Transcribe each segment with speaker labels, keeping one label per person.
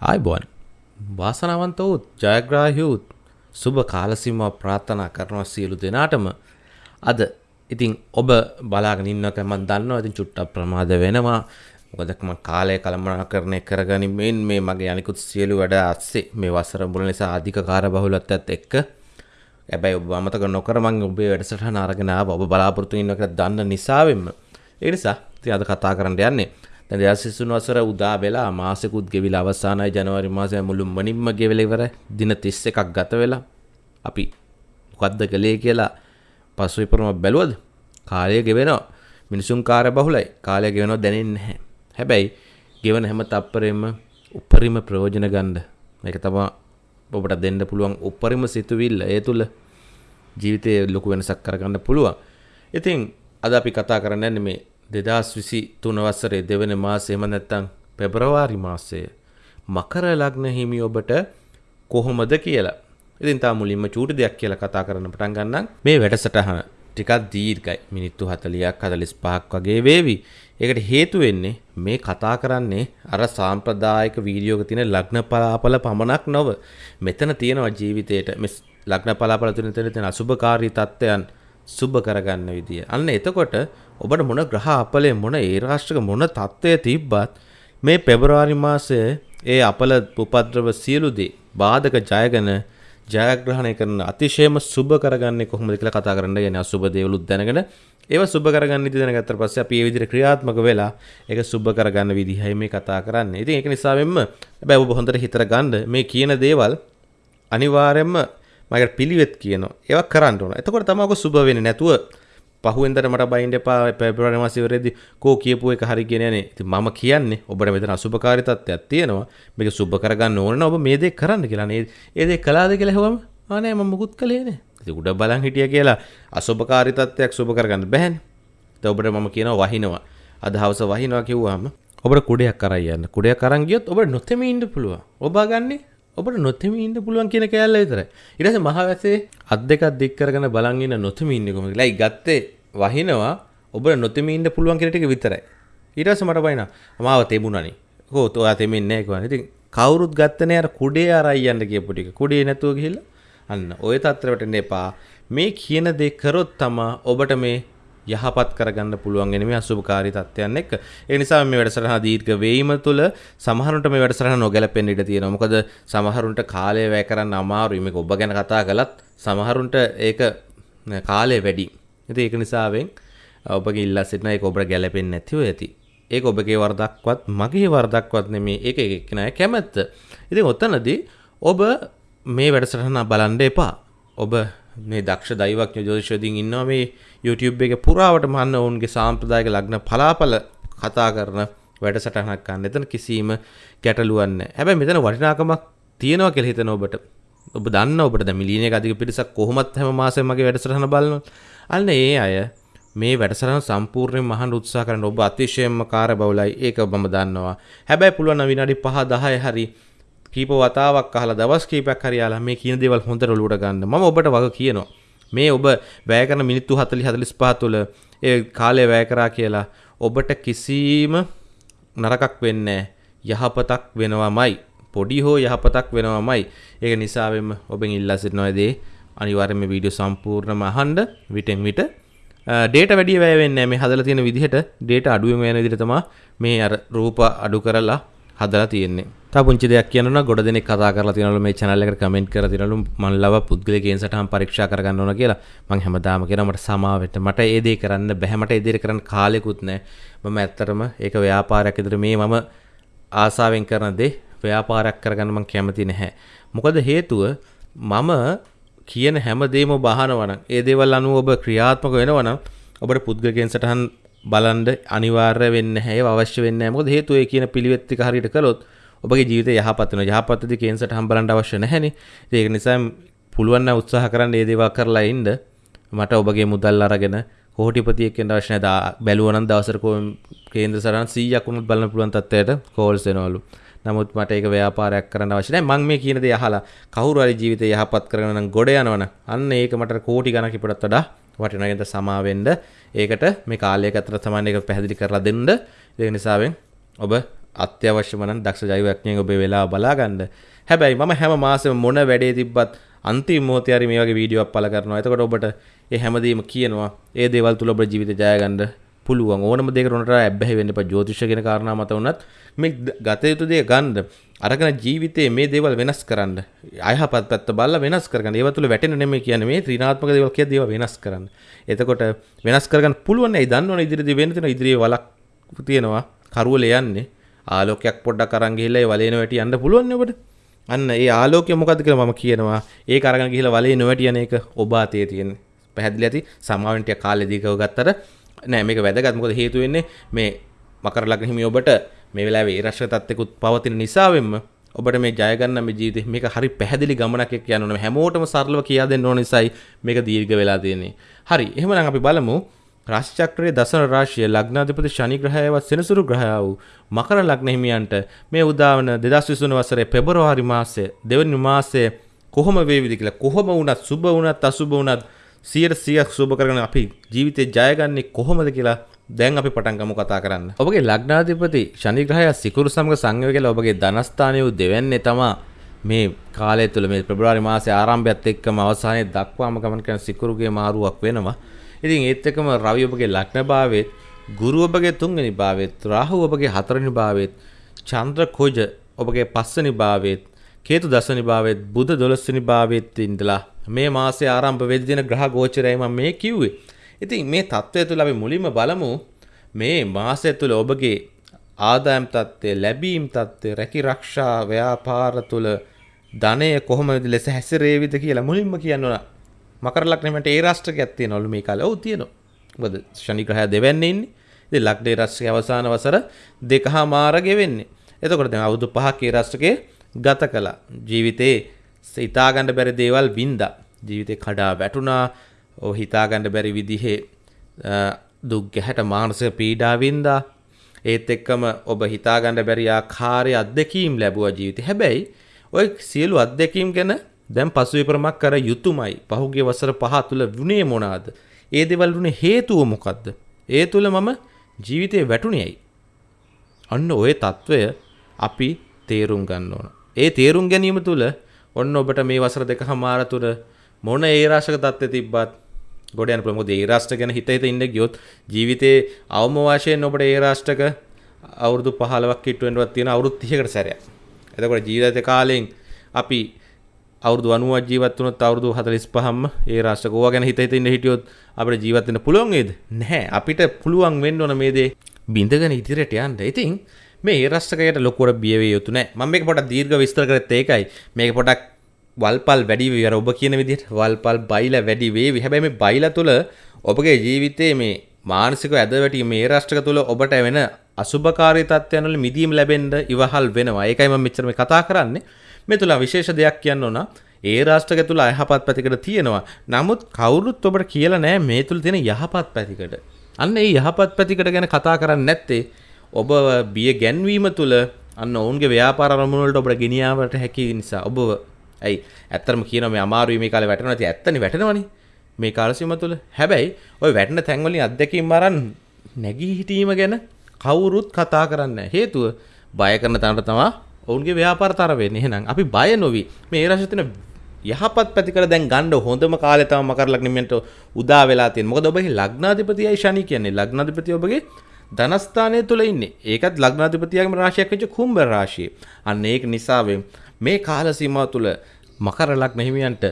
Speaker 1: ආයිබෝන් වාසනාවන්ත වූත් ජයග්‍රාහියුත් සුබ කාලසිම්ම ප්‍රාර්ථනා කරනවා සියලු දෙනාටම. අද ඉතින් ඔබ බලාගෙන ඉන්නක මම දන්නවා ඉතින් චුට්ටක් ප්‍රමාද වෙනවා. මොකද මම කාලය කළමනාකරණය කරගනිමින් මේ මගේ අනිකුත් සියලු වැඩ අස්සේ මේ වසර මුල නිසා අධික කාර්යබහුලත්වයත් එක්ක. හැබැයි ඔබ අමතක නොකර මම ඔබේ වැඩසටහන අරගෙන ආවා. ඔබ බලාපොරොත්තු වෙන එක දන්න නිසාවෙන්ම. ඒ නිසා ඉතින් අද කතා කරන්න යන්නේ දැන් 2023 වසර උදා වෙලා මාසෙකුත් ගෙවිලා අවසානයි ජනවාරි මාසය මුළුමනින්ම ගෙවිලා ඉවරයි දින 31ක් ගත වෙලා අපි මොකද්ද කළේ කියලා පසු විපරම බැලුවද? කාලය ගෙවෙනවා. මිනිසුන් කාර්ය බහුලයි. කාලය ගෙවෙනවා දැනෙන්නේ නැහැ. හැබැයි ගෙවන හැම තප්පරෙම උපරිම ප්‍රයෝජන ගන්න මේක තමයි ඔබට දෙන්න පුළුවන් උපරිම සිතුවිල්ල. ඒ තුළ ජීවිතයේ ලොකු වෙනසක් කරගන්න පුළුවන්. ඉතින් අද අපි කතා කරන්න යන්නේ මේ දෙදස් විසි තුන වසරේ දෙවන මාසේම නැත්තං පෙබ්‍රවාරි මාසය මකර ලග්න හිමි ඔබට කොහොමද කියලා ඉතින් තා මුලින්ම චූටි දෙයක් කියලා කතා කරන්න පටන් ගන්නම් මේ වැඩසටහන ටිකක් දීර්ඝයි මිනිත්තු 40ක් 45ක් වගේ වේවි. ඒකට හේතු වෙන්නේ මේ කතා කරන්නේ අර සාම්ප්‍රදායික වීඩියෝක තියෙන ලග්න පලාපල පමණක් නොව මෙතන තියෙනවා ජීවිතේට මේ ලග්න පලාපල තුන තියෙන අසුභකාරී තත්ත්වයන් සුබ කරගන්න විදිය. අන්න එතකොට ඔබට මොන ග්‍රහ අපලේ මොන ඒ රාෂ්ට්‍රක මොන තත්ත්වය තිබ්බත් මේ පෙබරවාරි මාසයේ ඒ අපල උපද්‍රව සියලු දේ බාධක ජයගෙන ජයග්‍රහණය කරන අතිශයම සුබ කරගන්නේ කොහොමද කියලා කතා කරන්න යන්නේ අසුබ දේවලුත් දැනගෙන ඒව සුබ කරගන්න ඉති දැනගත්තට පස්සේ අපි ඒ විදිහට ක්‍රියාත්මක වෙලා ඒක සුබ කරගන්න විදිහයි මේ කතා කරන්නේ. ඉතින් ඒක නිසා වෙන්න හැබැයි ඔබ හොඳට හිතර ගන්න මේ කියන දේවල් අනිවාර්යයෙන්ම මකට පිළිවෙත් කියනවා. ඒවා කරන්න ඕන. එතකොට තමයි ඔක සුබ වෙන්නේ නැතුව පහුවෙන්දට මට බයින්ඩ එපා පෙබරවාරි මාසෙවරේදී කෝ කියපු එක හරි කියන යන්නේ. ඉතින් මම කියන්නේ ඔබට මෙතන අසුබකාරී තත්ත්වයක් තියෙනවා. මේක සුබ කරගන්න ඕන නම් ඔබ මේ දේ කරන්න කියලා. නේ ඒ දේ කළාද කියලා හෙවම ආ නෑ මම මුකුත් කළේ නෑ. ඉතින් උඩ බලන් හිටියා කියලා අසුබකාරී තත්ත්වයක් සුබ කරගන්න බෑනේ. ඒත් ඔබට මම කියනවා වහිනවා. අද හවස වහිනවා කිව්වම ඔබට කුඩයක් කරන් යන්න. කුඩයක් අරන් ගියොත් ඔබට නොතෙමී ඉන්න පුළුවන්. ඔබ ගන්නේ ඔබට නොතෙමී ඉන්න පුළුවන් කියන කෑල්ල විතරයි. ඊට පස්සේ මහවැසේ අත් දෙකක් දික් කරගෙන බලන් ඉන්න නොතෙමී ඉන්නේ කොහොමද? ලයි ගත්තේ වහිනවා ඔබට නොතෙමී ඉන්න පුළුවන් කියන ටික විතරයි. ඊට පස්සේ මට බයිනා මාව තෙමුණනේ. කොහොත ඔයා තෙමෙන්නේ නැහැ කිව්වා. ඉතින් කවුරුත් ගත්තනේ අර කුඩේ අරයි යන්න කියපු ටික. කුඩේ නැතුව ගිහිල්ලා අන්න ওই තත්ත්වයට එන්න එපා. මේ කියන දේ කරොත් තමයි ඔබට මේ යහපත් කරගන්න පුළුවන් වෙන මේ අසුභකාරී තත්ත්වයන් එක්ක. ඒ නිසා මේ වැඩසටහන දීර්ඝ වේීම තුළ සමහරුන්ට මේ වැඩසටහන නොගැලපෙන්න ඉඩ තියෙනවා. මොකද සමහරුන්ට කාලය වැය කරන්න අමාරුයි. මේක ඔබ ගැන කතා කළත් සමහරුන්ට ඒක කාලය වැඩි. ඉතින් ඒක නිසාවෙන් ඔබගේ ඉල්ලා සිටින ඒක ඔබට ගැලපෙන්නේ නැතිව ඇති. ඒක ඔබගේ වරදක්වත් මගේ වරදක්වත් නෙමේ ඒක එක්කෙනා කැමැත්ත. ඉතින් ඔතනදී ඔබ මේ වැඩසටහන බලන්න එපා. ඔබ මේ දක්ෂ දෛවඥ ජෝතිෂවදින් ඉන්නවා මේ YouTube එක පුරාවට මන්න ඔවුන්ගේ සාම්ප්‍රදායක ලග්න පලාපල කතා කරන වැඩසටහනක් ගන්න. එතන කිසිම ගැටලුවක් නැහැ. හැබැයි මෙතන වටිනාකමක් තියෙනවා කියලා හිතන ඔබට ඔබ දන්න ඔබට දැන් මිලියනයක අධික පිරිසක් කොහොමත් හැම මාසෙම මගේ වැඩසටහන බලනවා. අන්න ඒ අය මේ වැඩසටහන සම්පූර්ණයෙන් මහන්න උත්සාහ කරන ඔබ අතිශයින්ම කාර්යබහුලයි. ඒක මම දන්නවා. හැබැයි පුළුවන් නම් විනාඩි 5 10 හරි කීප වතාවක් අහලා දවස් කීපයක් හරි යාලා මේ කියන දේවල් හොඳට ඔලුවට ගන්න. මම ඔබට වග කියනවා. මේ ඔබ වැය කරන මිනිත්තු 40 45 තුළ ඒ කාලය වැය කරා කියලා ඔබට කිසිම නරකක් වෙන්නේ යහපතක් වෙනවමයි. පොඩි හෝ යහපතක් වෙනවමයි. ඒක නිසාවෙන්ම ඔබෙන් ඉල්ලා සිටිනවා දේ අනිවාර්යයෙන්ම මේ වීඩියෝ සම්පූර්ණයෙන්ම අහන්න විටෙන් විට ඩේට වැඩිය වැය වෙන්නේ මේ හදලා තියෙන විදිහට ඩේට අඩුවෙන් යන විදිහට තමයි මේ අර රූප අඩු කරලා හදලා තියෙන්නේ. තව පුංචි දෙයක් කියනවා ගොඩ දෙනෙක් කතා කරලා තියෙනවලු මේ channel එකට කමෙන්ට් කරලා තියෙනවලු මන් ලව පුද්ගලිකයන් සටහන් පරීක්ෂා කරගන්න ඕන කියලා. මං හැමදාම කියනවා මට සමාව වෙන්න. මට ඒ දේ කරන්න බැහැ. මට ඒ දේ කරන්න කාලෙකුත් නැහැ. මම ඇත්තටම ඒක ව්‍යාපාරයක් විතර මේ මම ආසාවෙන් කරන දේ ව්‍යාපාරයක් කරගන්න මං කැමති නැහැ. මොකද හේතුව මම කියන හැම දේම ඔබ අහනවා නම් ඒ දේවල් අනුව ඔබ ක්‍රියාත්මක වෙනවා නම් ඔබට පුද්ගලිකයන් සටහන් බලන්ඩ අනිවාර්ය වෙන්න හැ අවශ්‍ය වෙන්න මොකද හේතුව ඒ කියන පිළිවෙත්තික හරිට කළොත් ඔබගේ ජීවිත යහපත්වන යහපත්තති කේන්සට හම්බලන්ට අවශ්‍ය නැහැනි. ඒක නිසා පුළුවන්න උත්සාහ කරන්න ඒ දේවා කරලා ඉන්ද මට ඔබගේ මුදල් අරගෙන කෝටිපතියකෙන් අවශ්‍ය දා බැලුවනන් දවසරකෝ කේන්ද්‍ර සරන් සීයකුණුත් බලන්න පුළුවන් තත්වයට කෝල්ස් වෙනවලු නමුත් මට ඒක ව්‍යාපාරයක් කරන්න අවශ්‍ය නැහැ. මං මේ කියන දේ අහලා කවුරු හරි ජීවිතය යහපත් කරගෙන නම් ගොඩ යනවනම් අන්න ඒක මට කෝටි ගණන් ඉපඩත් වඩා වටිනගෙන්ද සමාවෙන්ද ඒකට මේ කාලයක අතර තමයි ඒක පැහැදිලි කරලා දෙන්න. ඒ නිසාවෙන් ඔබ අත්‍යවශ්‍යමන දක්ෂ ජෛවඥයෙන් ඔබේ වෙලා බලාගන්න. හැබැයි මම හැම මාසෙම මොන වැඩේ තිබ්බත් අන්තිම මොහොතේ හරි මේ වගේ වීඩියෝවක් පළ කරනවා. එතකොට ඔබට ඒ හැමදේම කියනවා. ඒ දේවල් තුල ඔබේ ජීවිතය ජය ගන්න පුළුවන්. ඕනම දෙයකට උනට ඇබ්බැහි වෙන්න එපා. ජ්‍යොතිෂ කියන කාරණා මත උනත් මේ ගත යුතු දේ ගන්න. අරගෙන ජීවිතේ මේ දේවල් වෙනස් කරන්න. අයහපත් පැත්ත බලලා වෙනස් කරගන්න. ඒව තුල වැටෙන්න නෙමෙයි කියන්නේ මේ ත්‍රිනාත්මක දේවල් කියන දේවල් වෙනස් කරන්න. එතකොට වෙනස් කරගන්න පුළුවන්. ඒ දන්නවනේ ඉදිරියේදී වෙන්න තියෙන ඉදිරියේ වලක් තියෙනවා. කරුවල යන්නේ. ආලෝකයක් පොඩ්ඩක් අරන් ගිහිල්ලා ඒ වලේන වැටි යන්න පුළුවන් නේ ඔබට. අන්න ඒ ආලෝකය මොකද කියලා මම කියනවා ඒ අරගෙන ගිහිල්ලා වලේ නොවැටි යන එක ඔබ අතේ තියෙන පැහැදිලි ඇති සමාවෙන් ටික කාලෙදී කව ගත්තට නෑ මේක වැදගත්. මොකද හේතුව වෙන්නේ මේ මකර ලග්න හිමි ඔබට මේ වෙලාවේ ඒ රශ්ක තත්ත්වෙකුත් පවතින නිසාවෙන්ම ඔබට මේ ජය ගන්න මේ ජීවිතේ මේක හරි පැහැදිලි ගමනක් එක්ක යන්න ඕනේ. හැමෝටම සරලව කියා දෙන්න ඕන නිසායි මේක දීර්ඝ වෙලා තියෙන්නේ. හරි එහෙමනම් අපි බලමු. රාශිචක්‍රයේ දසන රාශිය ලග්නාධිපති ශනි ග්‍රහයවත් සෙනසුරු ග්‍රහය වූ මකර ලග්න හිමියන්ට මේ උදාවන 2023 වසරේ පෙබරවාරි මාසයේ දෙවනි මාසයේ කොහොම වේවිද කියලා කොහොම වුණත් සුබ වුණත් අසුබ වුණත් 100% සුබ කරගෙන අපි ජීවිතේ ජයගන්නේ කොහොමද කියලා දැන් අපි පටන් ගමු කතා කරන්න. ඔබගේ ලග්නාධිපති ශනි ග්‍රහය සිකුරු සමග සංයෝග කියලා ඔබගේ ධනස්ථානයේ දෙවන්නේ තමා මේ කාලය තුළ මේ පෙබරවාරි මාසයේ ආරම්භයත් එක්කම අවසානයේ දක්වාම ගමන් කරන සිකුරුගේ මාරුවක් වෙනවා. ඉතින් ඒත් එක්කම රවි ඔබගේ ලග්න භාවයේත් ගුරු ඔබගේ තුන්වෙනි භාවයේත් රාහු ඔබගේ හතරවෙනි භාවයේත් චන්ද්‍ර කුජ ඔබගේ පස්වෙනි භාවයේත් කේතු දසවනි භාවයේත් බුධ දොළොස්වනි භාවයේත් ඉඳලා මේ මාසේ ආරම්භ වෙද්දී දෙන ග්‍රහ ගෝචරයයි මම මේ කිව්වේ. ඉතින් මේ தত্ত্বය තුල අපි මුලින්ම බලමු මේ මාසය තුල ඔබගේ ආදායම් தත්ත්වය, ලැබීම් தත්ත්වය, රැකී ආරක්ෂා ව්‍යාපාර තුල ධනය කොහොමද ලෙස හැසිරේවිද කියලා මුලින්ම කියන්න ඕන. මකර ලග්නෙමට ඒ රාශියක් තියෙනවලු මේ කාලේ. ඔව් තියෙනවා. මොකද ශනි ග්‍රහය දෙවැන්නේ ඉන්නේ. ඉතින් ලග්නේ රාශියේ අවසාන වසර දෙකහමාර ගෙවෙන්නේ. එතකොට දැන් අවුරුදු 5ක ඒ රාශියේ ගත කළා. ජීවිතේ හිතාගන්න බැරි දේවල් වින්දා. ජීවිතේ කඩා වැටුණා. ඔ හිතාගන්න බැරි විදිහේ දුක් ගැහැට මානසික පීඩා වින්දා. ඒත් එක්කම ඔබ හිතාගන්න බැරි ආකාරයේ අත්දැකීම් ලැබුවා ජීවිතේ. හැබැයි ඔය සියලු අත්දැකීම් ගැන දැන් පසුවිපරමක් කර යුතුයමයි. පහුගිය වසර පහ තුල වුණේ මොනවාද? ඒ දේවල් වුණේ හේතුව මොකද්ද? ඒ තුල මම ජීවිතේ වැටුණේයි. අන්න ওই తত্ত্বය අපි තේරුම් ගන්න ඕන. ඒ තේරුම් ගැනීම තුළ ඔන්න ඔබට මේ වසර දෙකමාර තුර මොන ඒ රාශක தත්ත්වය තිබ්බත් ගොඩ යන පුළුවන්. මොකද ඒ රාෂ්ට්‍ර ගැන හිත හිත ඉන්න ගියොත් ජීවිතේ අවම වශයෙන් ඔබට ඒ රාෂ්ට්‍රක අවුරුදු 15ක් කිට්ටුවෙන්වත් තියෙන අවුරුදු 30කට සැරයක්. එතකොට ජීවිත කාලෙන් අපි අවුරුදු 90ක් ජීවත් වුණොත් අවුරුදු 45ම ඒ රාෂ්ට්‍රක ඕවා ගැන හිත හිත ඉන්න හිටියොත් අපිට ජීවත් වෙන්න පුළුවන් වේද? නැහැ. අපිට පුළුවන් වෙන්න ඕන මේ දේ බින්දගෙන ඉදිරියට යන්න. ඉතින් මේ ඒ රාෂ්ට්‍රකයට ලොකුවට බිය වෙ යුතු නැහැ. මම මේක පොඩක් දීර්ඝ විස්තර කරත් ඒකයි. මේක පොඩක් වල්පල් වැඩි වෙවි. අර ඔබ කියන විදිහට වල්පල් බයිලා වැඩි වේවි. හැබැයි මේ බයිලා තුල ඔබගේ ජීවිතයේ මේ මානසිකව ඇද වැටි මේ රාෂ්ට්‍රක තුල ඔබට වෙන අසුභකාරී තත්ත්වයන් වල මිදීම ලැබෙන්න ඉවහල් වෙනවා. ඒකයි මම මෙච්චර මේ කතා කරන්නේ. මේ තුළ විශේෂ දෙයක් කියන්න ඕන ඒ රාෂ්ට්‍රක තුළ අයහපත් පැතිකඩ තියෙනවා. නමුත් කවුරුත් ඔබට කියලා නෑ මේ තුළ තියෙන යහපත් පැතිකඩ. අන්න ඒ යහපත් පැතිකඩ ගැන කතා කරන්නේ නැත්තේ ඔබ බිය ගැන්වීම තුළ අන්න ඔවුන්ගේ ව්‍යාපාර අරමුණු වලට ඔබට ගෙනියාවට හැකි නිසා ඔබ ඇයි ඇත්තටම කියනවා මේ අමාරුයි මේ කාලේ වැටෙනවා නැති ඇත්තනේ වැටෙනවනේ මේ කාලසීම තුළ හැබැයි ওই වැටෙන තැන් වලින් අත්දැකීම් අරන් නැගී හිටීම ගැන කවුරුත් කතා කරන්නේ හේතුව බය කරන තැනට තමයි ඔවුන්ගේ ව්‍යාපාර තර වෙන්නේ. එහෙනම් අපි බය නොවි මේ රාශිය තියෙන යහපත් පැතිකඩ දැන් ගන්න හොඳම කාලේ තමයි මකර ලග්නෙමෙන්ට උදා වෙලා තියෙන්නේ. මොකද ඔබගේ ලග්නාධිපතියයි ශනි කියන්නේ. ලග්නාධිපතිය ඔබගේ ධනස්ථානය තුල ඉන්නේ. ඒකත් ලග්නාධිපතියගේම රාශියක් වෙච්ච කුම්භ රාශිය. අන්න ඒක නිසා මේ කාල සීමාව තුල මකර ලග්න හිමියන්ට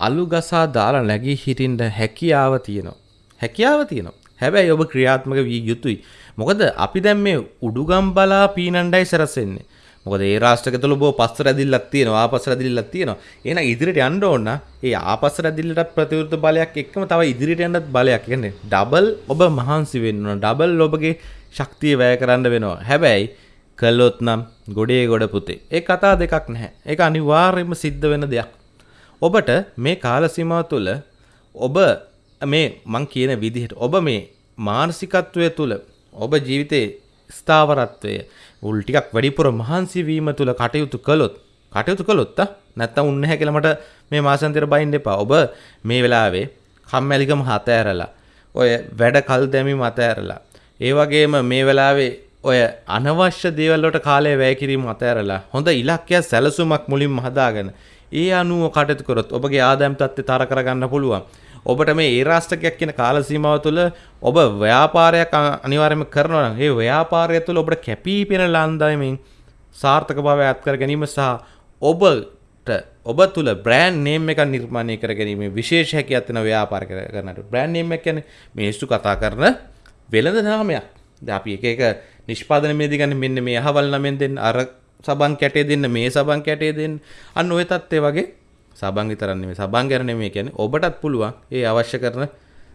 Speaker 1: අලු ගසා දාලා නැගී හිටින්න හැකියාව තියෙනවා. හැකියාව තියෙනවා. හැබැයි ඔබ ක්‍රියාත්මක විය යුතුයි. මොකද අපි දැන් මේ උඩුගම් බලා පීනණ්ඩයි සරසෙන්නේ. මොකද ඒ රාෂ්ට්‍රක තුල බෝ පස්ස රැදිල්ලක් තියෙනවා ආපස්ස රැදිල්ලක් තියෙනවා. එහෙනම් ඉදිරියට යන්න ඕන ඒ ආපස්ස රැදිල්ලට ප්‍රතිවිරුද්ධ බලයක් එක්කම තව ඉදිරියට යන්නත් බලයක්. කියන්නේ ඩබල් ඔබ මහන්සි වෙන්න ඕන. ඩබල් ඔබගේ ශක්තිය වැය කරන්න වෙනවා. හැබැයි කළොත් නම් ගොඩේ ගොඩ පුතේ. ඒ කතා දෙකක් නැහැ. ඒක අනිවාර්යයෙන්ම සිද්ධ වෙන දෙයක්. ඔබට මේ කාල සීමාව තුළ ඔබ මේ මං කියන විදිහට ඔබ මේ මානසිකත්වය තුළ ඔබ ජීවිතේ ස්ථාවරත්වය උල් ටිකක් වැඩිපුර මහන්සි වීම තුළ කටයුතු කළොත් කටයුතු කළොත් නැත්තම් උන්නේ නැහැ කියලා මට මේ මාසන්තර බයින්න එපා. ඔබ මේ වෙලාවේ කම්මැලිකම හත ඇරලා ඔය වැඩ කල් දැමීම අත ඇරලා ඒ වගේම මේ වෙලාවේ ඔය අනවශ්‍ය දේවල්ලට කාලය වැෑකිරීම අතඇරලා හොඳ ඉලක්කයක් සැලසුමක් මුලින් හදාගෙන ඒ අනුව කටතු කරොත් ඔබගේ ආදැම් තත්ත්ය තර කරගන්න පුළුවන් ඔබට මේ ඒ රාෂ්ටකයක් කියන කාලසීමාව තුළ ඔබ ව්‍යාපාරයක් අනිවාර්යම කරනවා ඒ ව්‍යාපාරය තුළ ඔබට කැපී පෙන ලන්දයමින් සාර්ථක භාවය අත්කර ගැනීම සහ ඔබට ඔබ තුළ බ්‍රෑන්් නේම් එක නිර්මාණය කර ගැනීම විශේෂ හැකි අත්වන ව්‍යාපාර කරනට බ්‍රෑන්් නේම් ගැන මේස්තු කතා කරන වෙළඳ නාමයක්. ද අපි එක එක නිෂ්පාදන මේදිගන්න මෙන්න මේ අහවල් නමෙන් දෙන්න අර සබන් කැටේ දෙන්න මේ සබන් කැටේ දෙන්න අන්න ඔය තත්ත්වය වගේ සබන් විතරන්නේ මේ සබන් ගැන නෙමෙයි කියන්නේ ඔබටත් පුළුවන් ඒ අවශ්‍ය කරන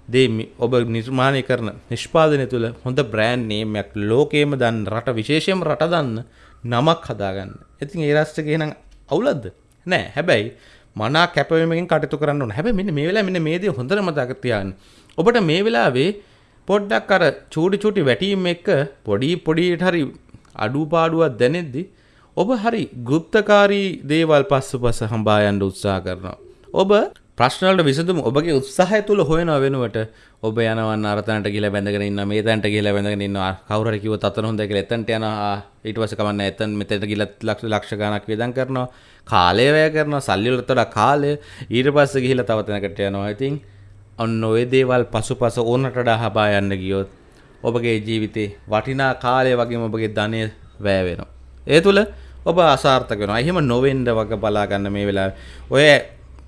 Speaker 1: දේ ඔබ නිර්මාණය කරන නිෂ්පාදනය තුළ හොඳ බ්‍රෑන්් නේමයක් ලෝකේම දන්න රට විශේෂයෙන් රට දන්න නමක් හදාගන්න. ඉතින් ඒ රාෂ්ට්‍රකේ නම් අවුලක්ද? නෑ. හැබැයි මනා කැපවීමකින් කටයුතු කරන්න ඕන. හැබැයි මෙන්න මේ වෙලාවේ මෙන්න මේ දේ හොඳට මතක තියාගන්න. ඔබට මේ වෙලාවේ පොඩ්ඩක් අර චූටි චූටි වැටීම් එක්ක පොඩි පොඩියට හරි අඩුපාඩුවක් දැනෙද්දි ඔබ හරි ගුප්තකාරී දේවල් පස්සු පස හම්බා යන්න උත්සාහ කරනවා. ඔබ ප්‍රශ්නවලට විසඳුම ඔබගේ උත්සාහය තුළ හොයනවා වෙනුවට ඔබ යනවන් අරතනට කියලා බැඳගෙන ඉන්න මේ තැනට කියලා බැඳගෙන ඉන්නවා. කවුරු හරි කිව්වොත් අතන හොඳයි කියලා එතනට යනවා. ඊට පස්සේ කමන්නේ එතන මෙතනට ගිහලා ලක්ෂ ලක්ෂ ගණක් වේදම් කරනවා. කාලය වැය කරනවා. සල්ලි වලට වඩා කාලය ඊට පස්සේ ගිහලා තව තැනකට යනවා. ඉතින් ඔන්න ඔය දේවල් පසුපස ඕනට වඩා හබා යන්න ගියොත් ඔබගේ ජීවිතේ වටිනා කාලය වගේම ඔබගේ ධනය වැය වෙනවා. ඒ තුල ඔබ අසාර්ථක වෙනවා එහෙම නොවෙන්න වගේ බලා ගන්න මේ වෙලාවේ ඔය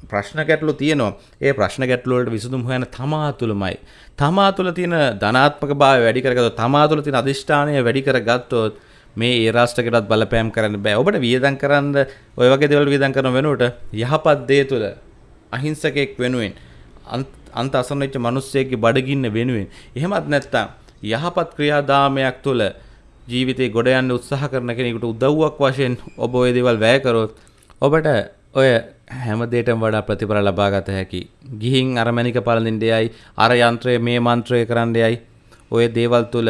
Speaker 1: ප්‍රශ්න ගැටලු තියෙනවා ඒ ප්‍රශ්න ගැටලුවලට විසඳුම් හොයන තමා තුළමයි. තමා තුළ තියෙන ධනාත්මක භාවය වැඩි කරගත්තොත් තමා තුළ තියෙන අධිෂ්ඨානය වැඩි කරගත්තොත් මේ ඒ රාෂ්ට්‍රකටත් බලපෑම් කරන්න බෑ. ඔබට වියදම් කරන්න ඔය වගේ දේවල් වියදම් කරන වෙනුවට යහපත් දේ තුළ අහිංසකෙක් වෙනුවෙන් අන්ත අසන්න වෙච්ච මිනිස්සෙක්ගේ බඩගින්න වෙනුවෙන් එහෙමත් නැත්තම් යහපත් ක්‍රියාදාමයක් තුළ ජීවිතේ ගොඩ යන්න උත්සාහ කරන කෙනෙකුට උදව්වක් වශයෙන් ඔබ ওই දේවල් වැය කරොත් ඔබට ඔය හැමදේටම වඩා ප්‍රතිඵල ලබාගත හැකි. ගිහින් අර මැනික පළඳින්නයයි අර යන්ත්‍රය මේ මන්ත්‍රය කරන්නයයි ඔය දේවල් තුල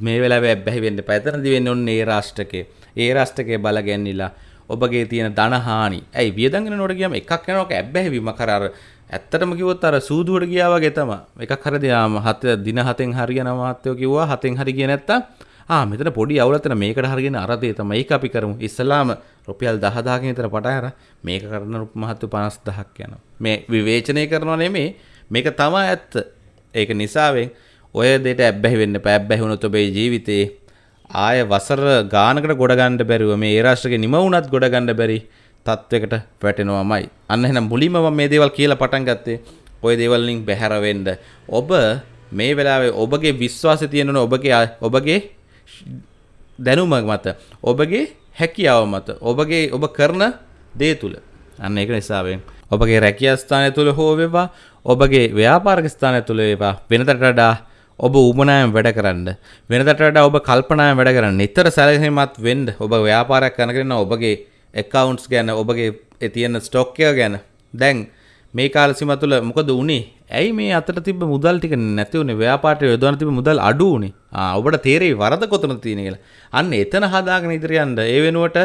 Speaker 1: මේ වෙලාවේ ඇබ්බැහි වෙන්න එපා. එතනදි වෙන්නේ ඔන්න ඒ රාෂ්ට්‍රකේ. ඒ රාෂ්ට්‍රකේ බල ගැන්නිලා ඔබගේ තියෙන ධන හානි. ඇයි වියදම් කරනකොට ගියාම එකක් යනකොට ඇබ්බැහි වීම කර අර ඇත්තටම කිව්වොත් අර සූදුවට ගියා වගේ තමයි. එකක් හරි දිනාම හත දින හතෙන් හරියන මහත්තයෝ කිව්වා හතෙන් හරි ගියේ නැත්තම් ආ මෙතන පොඩි අවුලක් තියෙන මේකට හරියන අර දේ තමයි ඒක අපි කරමු. ඉස්සලාම රුපියල් 10000කින් විතර පටන් අර මේක කරන මහත්තු 50000ක් යනවා. මේ විවේචනය කරනවා නෙමෙයි මේක තමයි ඇත්ත. ඒක නිසාවෙන් ඔය දෙයට ඇබ්බැහි වෙන්න එපා. ඇබ්බැහි වුණොත් ඔබේ ජීවිතේ ආය වසර ගානකට ගොඩ ගන්න බැරිව මේ ඒ රාෂ්ට්‍රගේ නිම වුණත් ගොඩ ගන්න බැරි තත්වයකට වැටෙනවාමයි. අන්න එහෙනම් මුලින්ම මම මේ දේවල් කියලා පටන් ගත්තේ ඔය දේවල් වලින් බැහැර වෙන්න. ඔබ මේ වෙලාවේ ඔබගේ විශ්වාසය තියෙනවනේ ඔබගේ ඔබගේ දැනුම මත ඔබගේ හැකියාව මත ඔබගේ ඔබ කරන දේ තුළ. අන්න ඒක නිසාවෙන්. ඔබගේ රැකියස්ථානය තුළ හෝ වේවා ඔබගේ ව්‍යාපාරික ස්ථානය තුළ වේවා වෙනතට වඩා ඔබ උමනායෙන් වැඩ කරන්න. වෙනතට වඩා ඔබ කල්පනායෙන් වැඩ කරන්න. නිතර සැලකිලිමත් වෙන්න. ඔබ ව්‍යාපාරයක් කරගෙන ඔබගේ accounts ගැන ඔබගේ තියෙන ස්ටොක් එක ගැන. දැන් මේ කාල සීම තුළ මොකද වුනේ ඇයි මේ අතට තිබ්බ මුදල් ටික නැති වුණේ? ව්‍යාපාරයට යොදවන තිබ්බ මුදල් අඩු වුණේ? ආ ඔබට තේරෙයි වරද කොතනද තියෙන කියලා. අන්න එතන හදාගෙන ඉදිරිය යන්න. ඒ වෙනුවට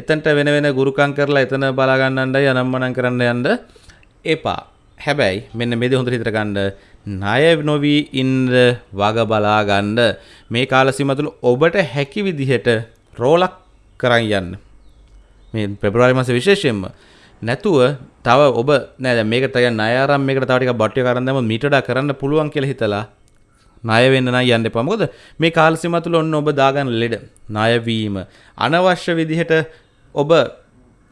Speaker 1: එතනට වෙන වෙන ගුරුකම් කරලා එතන බලා ගන්නණ්ඩයි අනම්මනම් කරන්න යන්න එපා. හැබැයි මෙන්න මේ දේ හොඳට හිතට ගන්න. ණය නොවි ඉන්න වග බලා ගන්න. මේ කාල සීම තුළ ඔබට හැකි විදිහට රෝලක් කරන් යන්න. මේ පෙබරවාරි මාසේ විශේෂයෙන්ම නැතුව තව ඔබ නෑ මේක තය නයාරම් මේකට තව ටිකක් බට්ටිය කරන් දැම්ම මීටඩා කරන්න පුළුවන් කියලා හිතලා ණය වෙන්න නම් යන්න එපා. මොකද මේ කාල සීමා තුල ඔන්න ඔබ දාගන්න ලෙඩ ණය වීම අනවශ්‍ය විදිහට ඔබ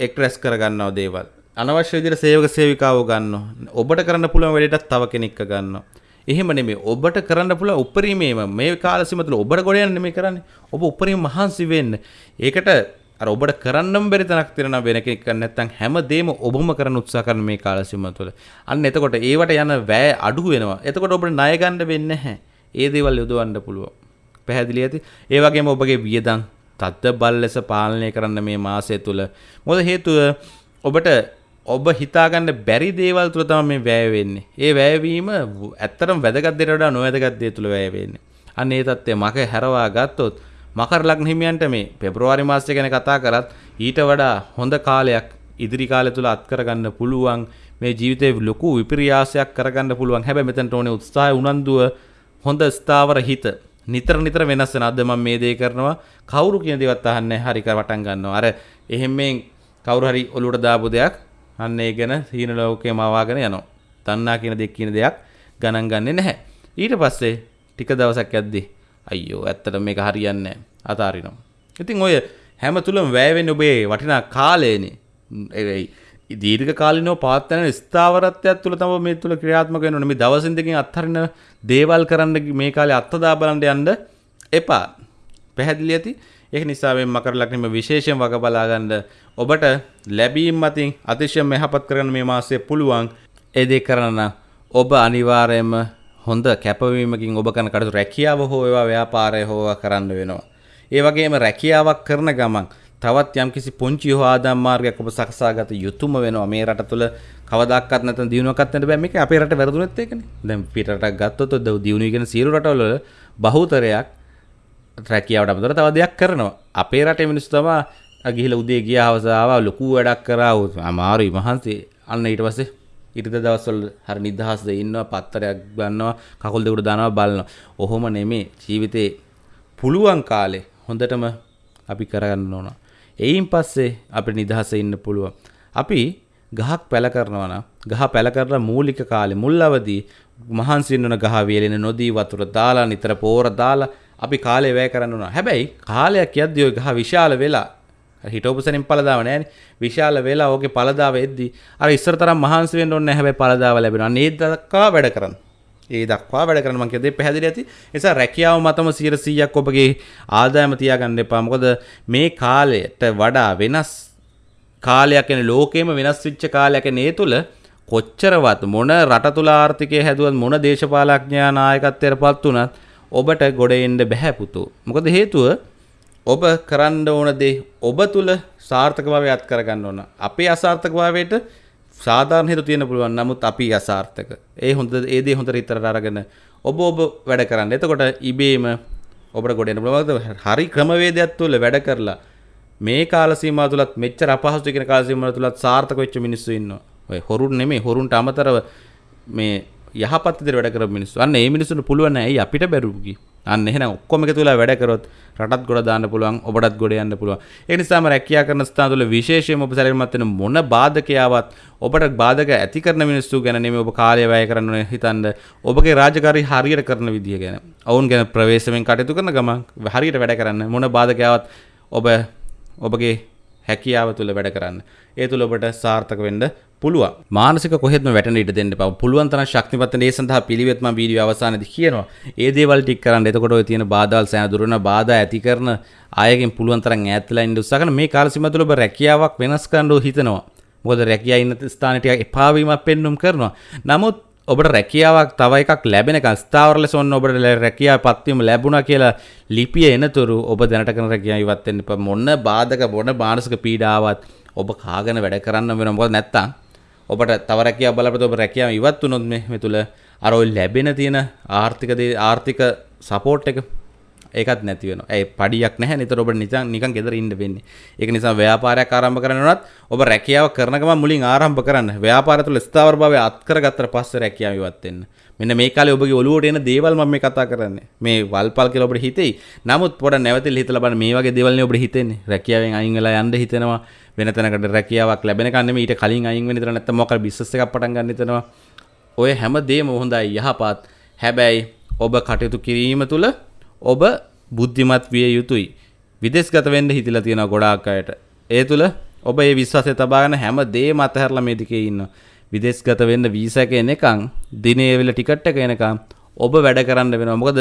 Speaker 1: එක්රැස් කරගන්නව දේවල්. අනවශ්‍ය විදිහට සේවක සේවිකාව ගන්නවා. ඔබට කරන්න පුළුවන් වැඩේටත් තව කෙනෙක්ව ගන්නවා. එහෙම නෙමෙයි ඔබට කරන්න පුළුවන් උපරිමයේම මේ කාල සීමා තුල ඔබට ගොඩ යන්න නෙමෙයි කරන්නේ. ඔබ උපරිම මහන්සි වෙන්න. ඒකට අර ඔබට කරන්නම් බැරි තැනක් තියෙනවා වෙන කෙනෙක් කරන්නේ නැත්නම් හැමදේම ඔබම කරන්න උත්සාහ කරන මේ කාල සීමාව තුළ. අන්න එතකොට ඒවට යන වැය අඩු වෙනවා. එතකොට ඔබට ණය ගන්න වෙන්නේ නැහැ. ඒ දේවල් යොදවන්න පුළුවන්. පැහැදිලි ඇති. ඒ වගේම ඔබගේ වියදම් තද්ද බල ලෙස පාලනය කරන්න මේ මාසය තුළ. මොකද හේතුව ඔබට ඔබ හිතාගන්න බැරි දේවල් තුළ තමයි මේ වැය වෙන්නේ. ඒ වැයවීම ඇත්තටම වැදගත් දෙයට වඩා නොවැදගත් දේ තුළ වැය වෙන්නේ. අන්න ඒ தත්ත්වය මක හැරවා ගත්තොත් මකර ලග්න හිමියන්ට මේ පෙබ්‍රවාරි මාසය ගැන කතා කරත් ඊට වඩා හොඳ කාලයක් ඉදිරි කාලය තුල අත් කරගන්න පුළුවන් මේ ජීවිතේ ලොකු විපර්යාසයක් කරගන්න පුළුවන්. හැබැයි මෙතනට ඕනේ උත්සාහය උනන්දුව හොඳ ස්ථාවර හිත. නිතර නිතර වෙනස් වෙන අද මම මේ දේ කරනවා. කවුරු කියන දේවත් අහන්නේ හරි කර වටන් ගන්නවා. අර එහෙම මේ කවුරු හරි ඔලුවට දාපු දෙයක් අන්න ඒ ගැන හීන ලෝකේම ආවාගෙන යනවා. තණ්හා කියන දෙයක් කියන දෙයක් ගණන් ගන්නෙ නැහැ. ඊට පස්සේ ටික දවසක් යද්දී අයියෝ ඇත්තට මේක හරියන්නේ නැහැ. අතාරිනවා. ඉතින් ඔය හැම තුලම වැය වෙන්නේ ඔබේ වටිනා කාලයනේ. ඒ දීර්ඝ කාලිනව පවත්වන ස්ථාවරත්වයක් තුළ තම මේ තුළ ක්‍රියාත්මක වෙනවා මේ දවසින් දෙකකින් අත්හරින දේවල් කරන්න මේ කාලේ අත්දා බලන්න යන්න එපා. පැහැදිලි ඇති? ඒක නිසා මේ මකර ලග්නෙම විශේෂයෙන් වග බලා ගන්න ඔබට ලැබීම් මතින් අතිශයම මෙහපත් කරගන්න මේ මාසයේ පුළුවන්. ඒ දේ කරන්න ඔබ අනිවාර්යයෙන්ම හොඳ කැපවීමකින් ඔබ කරන කටයුතු රැකියාව හෝ ඒවා ව්‍යාපාරය හෝ කරන්න වෙනවා. ඒ වගේම රැකියාවක් කරන ගමන් තවත් යම්කිසි පුංචි හෝ ආදායම් මාර්ගයක් ඔබ සකසාගත යුතුම වෙනවා. මේ රට තුළ කවදාකවත් නැත්නම් දිනුවක්වත් නැත බෑ. මේක අපේ රට වැරදුනෙත් ඒකනේ. දැන් පිට රටක් ගත්තොත් දිනුවි කියන සියලු රටවල බහුතරයක් රැකියාවට අමතර තව දෙයක් කරනවා. අපේ රටේ මිනිස්සු තමයි ගිහිලා උදේ ගියා හවස ආවා ලොකු වැඩක් කරා අමාරුයි මහන්සි. අන්න ඊට පස්සේ ඉරිද දවස්වල හරි නිදහස්ද ඉන්නවා පත්තරයක් ගන්නවා කකුල් දෙකට දානවා බලනවා ඔහොම නෙමේ ජීවිතේ පුළුවන් කාලේ හොඳටම අපි කරගන්න ඕන එයින් පස්සේ අපිට නිදහස ඉන්න පුළුවන්. අපි ගහක් පැල කරනවා නම් ගහ පැල කරලා මූලික කාලේ මුල් අවදී මහන්සි වෙන ගහ වේලෙන නොදී වතුර දාලා නිතර පෝර දාලා අපි කාලේ වැය කරන්න ඕන. හැබැයි කාලයක් යද්දී ওই ගහ විශාල වෙලා හිටෝපසනින් පළදාව නෑනේ. විශාල වෙලා ඕකේ පළදාව එද්දී අර ඉස්සර තරම් මහන්සි වෙන්න ඕනේ නැහැ. හැබැයි පළදාව ලැබෙනවා. අනේ දක්වා වැඩ කරන්න. ඒ දක්වා වැඩ කරන මං කියදේ පැහැදිලි ඇති නිසා රැකියාව මතම 100%ක් ඔබගේ ආදායම තියාගන්න එපා මොකද මේ කාලයට වඩා වෙනස් කාලයක් එන ලෝකෙම වෙනස් වෙච්ච කාලයක් එන ඒ තුල කොච්චරවත් මොන රට තුල ආර්ථිකය හැදුවත් මොන දේශපාලඥයා නායකත්වයට පත් වුණත් ඔබට ගොඩ එන්න බෑ පුතෝ මොකද හේතුව ඔබ කරන්න ඕන දේ ඔබ තුල සාර්ථකභාවය අත් කරගන්න ඕන අපේ අසාර්ථකභාවයට සාධාරණ හේතු තියෙන පුළුවන් නමුත් අපි අසාර්ථක. ඒ හොඳ ඒ දේ හොඳට ඉතරට අරගෙන ඔබ ඔබ වැඩ කරන්න. එතකොට ඉබේම ඔබට ගොඩ එන්න පුළුවන්. හරි ක්‍රමවේදයක් තුළ වැඩ කරලා මේ කාල සීමාව තුලත් මෙච්චර අපහසු කියන කාල සීමාව තුලත් සාර්ථක වෙච්ච මිනිස්සු ඉන්නවා. ඔය හොරුන් නෙමෙයි හොරුන්ට අමතරව මේ යහපත් විදිහට වැඩ කරපු මිනිස්සු. අන්න ඒ මිනිස්සුන්ට පුළුවන් නෑ ඇයි අපිට බැරුකි. අන්න එහෙනම් ඔක්කොම එකතු වෙලා වැඩ කරොත් රටත් ගොඩ දාන්න පුළුවන් ඔබටත් ගොඩ යන්න පුළුවන්. ඒ නිසාම රැකියා කරන ස්ථාන තුළ විශේෂයෙන්ම ඔබ සැලකිලිමත් වෙන මොන බාධකයාවත් ඔබට බාධක ඇති කරන මිනිස්සු ගැන නෙමෙයි ඔබ කාලය වැය කරන්න ඕනේ හිතන්න. ඔබගේ රාජකාරී හරියට කරන විදිය ගැන. ඔවුන් ගැන ප්‍රවේශමෙන් කටයුතු කරන ගමන් හරියට වැඩ කරන්න මොන බාධකයාවත් ඔබ ඔබගේ හැකියාව තුළ වැඩ කරන්න. ඒ තුළ ඔබට සාර්ථක වෙන්න පුළුවන් මානසික කොහෙත්ම වැටෙන ඉඩ දෙන්න එපා. පුළුවන් තරම් ශක්තිමත් වෙන ඒ සඳහා පිළිවෙත් මම වීඩියෝ අවසානයේදී කියනවා. ඒ දේවල් ටික කරන්න. එතකොට ඔය තියෙන බාධාවල් සෑහෙන දුර වෙන බාධා ඇති කරන අයගෙන් පුළුවන් තරම් ඈත් වෙලා ඉන්න උත්සාහ කරන මේ කාල සීමාව තුළ ඔබ රැකියාවක් වෙනස් කරන්න හිතනවා. මොකද රැකියාව ඉන්න ස්ථාන ටික එපා වීමක් පෙන්눔 කරනවා. නමුත් ඔබට රැකියාවක් තව එකක් ලැබෙනකන් ස්ථාවර ලෙස ඔන්න ඔබට රැකියාව පත්වීම ලැබුණා කියලා ලිපිය එනතුරු ඔබ දැනට කරන රැකියාව ඉවත් වෙන්න එපා. මොන බාධක මොන මානසික පීඩාවක් ඔබ කාගෙන වැඩ කරන්න වෙනවා. මොකද නැත්තම් ඔබට තව රැකියාව බලපත ඔබ රැකියාව ඉවත් වුණොත් මේ තුල අර ඔය ලැබෙන තියෙන ආර්ථික ආර්ථික සපෝට් එක ඒකත් නැති වෙනවා. ඒ පඩියක් නැහැ. නිතර ඔබ නිකන් නිකන් ගෙදර ඉන්න වෙන්නේ. ඒක නිසා ව්‍යාපාරයක් ආරම්භ කරනවත් ඔබ රැකියාව කරන ගමන් මුලින් ආරම්භ කරන්න. ව්‍යාපාරය තුළ ස්ථාවරභාවය අත් කරගත්තට පස්සේ රැකියාව ඉවත් වෙන්න. මෙන්න මේ කාලේ ඔබගේ ඔළුවට එන දේවල් මම මේ කතා කරන්නේ. මේ වල්පල් කියලා ඔබට හිතෙයි. නමුත් පොඩ නැවතිලා හිතලා බලන්න මේ වගේ දේවල් නේ ඔබට හිතෙන්නේ. රැකියාවෙන් අයින් වෙලා යන්න හිතෙනවා. වෙන තැනකට රැකියාවක් ලැබෙනකන් නෙමෙයි ඊට කලින් අයින් වෙන්න ඉතන නැත්නම් මොකක් බිස්නස් එකක් පටන් ගන්න හිතෙනවා. ඔය හැම දෙයක්ම හොඳයි යහපත්. හැබැයි ඔබ කටයුතු කිරීම තුළ ඔබ බුද්ධිමත් විය යුතුයි. විදේශගත වෙන්න හිතිලා තියෙනවා ගොඩාක් අයට. ඒ තුළ ඔබ ඒ විශ්වාසය තබාගෙන හැම දේම අතහැරලා මේ දිකේ ඉන්නවා. විදේශගත වෙන්න වීසා එක එනකන් දිනේ වෙල ටිකට් එක එනකන් ඔබ වැඩ කරන්න වෙනවා. මොකද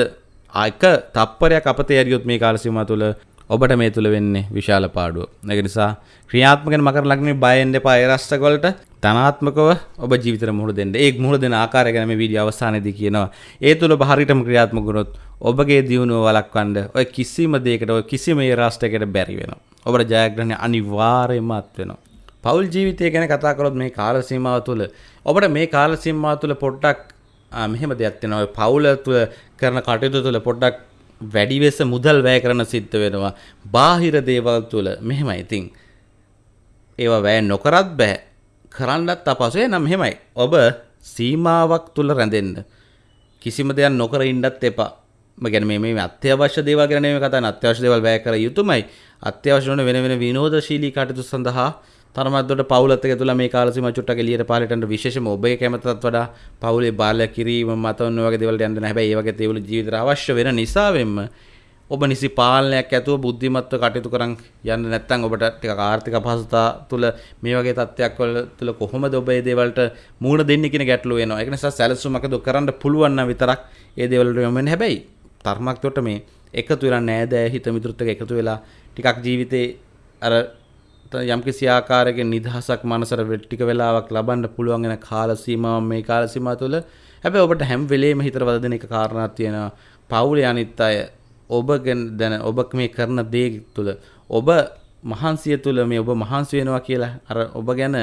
Speaker 1: එක තප්පරයක් අපතේ ඇරියොත් මේ කාල සීමාව තුළ ඔබට මේ තුළ වෙන්නේ විශාල පාඩුව. ඒක නිසා ක්‍රියාත්මකෙන් මකර ලග්නේ බය වෙන්න එපා ඒ රස්තක වලට. ධනාත්මකව ඔබ ජීවිතේට මුහුණ දෙන්න. ඒ මුහුණ දෙන ආකාරය ගැන මේ වීඩියෝ අවසානයේදී කියනවා. ඒ තුළ ඔබ හරියටම ක්‍රියාත්මක වුණොත් ඔබගේ දියුණුව වළක්වන්න ඔය කිසිම දෙයකට ඔය කිසිම ඒ රාෂ්ට්‍රයකට බැරි වෙනවා. ඔබට ජයග්‍රහණය අනිවාර්යයෙන්ම අත් වෙනවා. පෞල් ජීවිතය ගැන කතා කරොත් මේ කාල සීමාව තුළ ඔබට මේ කාල සීමාව තුළ පොඩ්ඩක් මෙහෙම දෙයක් තියෙනවා. ඔය පෞල තුළ කරන කටයුතු තුළ පොඩ්ඩක් වැඩි වෙස මුදල් වැය කරන සිද්ධ වෙනවා. බාහිර දේවල් තුළ මෙහෙමයි. ඉතින් ඒවා වැය නොකරත් බෑ. කරන්නත් අපහසුයි. නම් මෙහෙමයි. ඔබ සීමාවක් තුළ රැඳෙන්න. කිසිම දෙයක් නොකර ඉන්නත් එපා. ගැන මේ අත්‍යවශ්‍ය දේවල් ගැන නෙමෙයි කතා කරන්නේ අත්‍යවශ්‍ය දේවල් වැය කර යුතුමයි අත්‍යවශ්‍ය වන වෙන වෙන විනෝදශීලී කටයුතු සඳහා තරමත්දොට පවුලත් එක තුළ මේ කාලසීම චුට්ටක් එළියට පාලටට විශේෂම ඔබේ කැමතත් වඩා පවුලේ බාල කිරීම මත ඔන්න වගේ දේවල් යන්න හැබැයි ඒ වගේ දේවල් ජීවිතේට අවශ්‍ය වෙන නිසාවෙන්ම ඔබ නිසි පාලනයක් ඇතුව බුද්ධිමත්ව කටයුතු කරන් යන්න නැත්නම් ඔබට ටිකක් ආර්ථික අපහසුතා තුළ මේ වගේ තත්ත්වයක් වල තුළ කොහොමද ඔබ මේ දේවල්ට මූණ දෙන්නේ කියන ගැටලුව එනවා. ඒක නිසා සැලසුමක් අද කරන්න පුළුවන් නම් විතරක් ඒ දේවල්ට යොමු වෙන්න. හැබැයි තරමක් තොට මේ එකතු වෙලා නෑදෑ හිත මිතුරුත් එක්ක එකතු වෙලා ටිකක් ජීවිතේ අර යම්කිසි ආකාරයකින් නිදහසක් මනසට ටික වෙලාවක් ලබන්න පුළුවන් වෙන කාල සීමාවක් මේ කාල සීමාව තුළ. හැබැයි ඔබට හැම වෙලේම හිතට වදන එක කාරණාවක් තියෙනවා. පවුලේ අනිත් අය ඔබ ගැන දැන ඔබ මේ කරන දේ තුළ ඔබ මහන්සිය තුළ මේ ඔබ මහන්සි වෙනවා කියලා අර ඔබ ගැන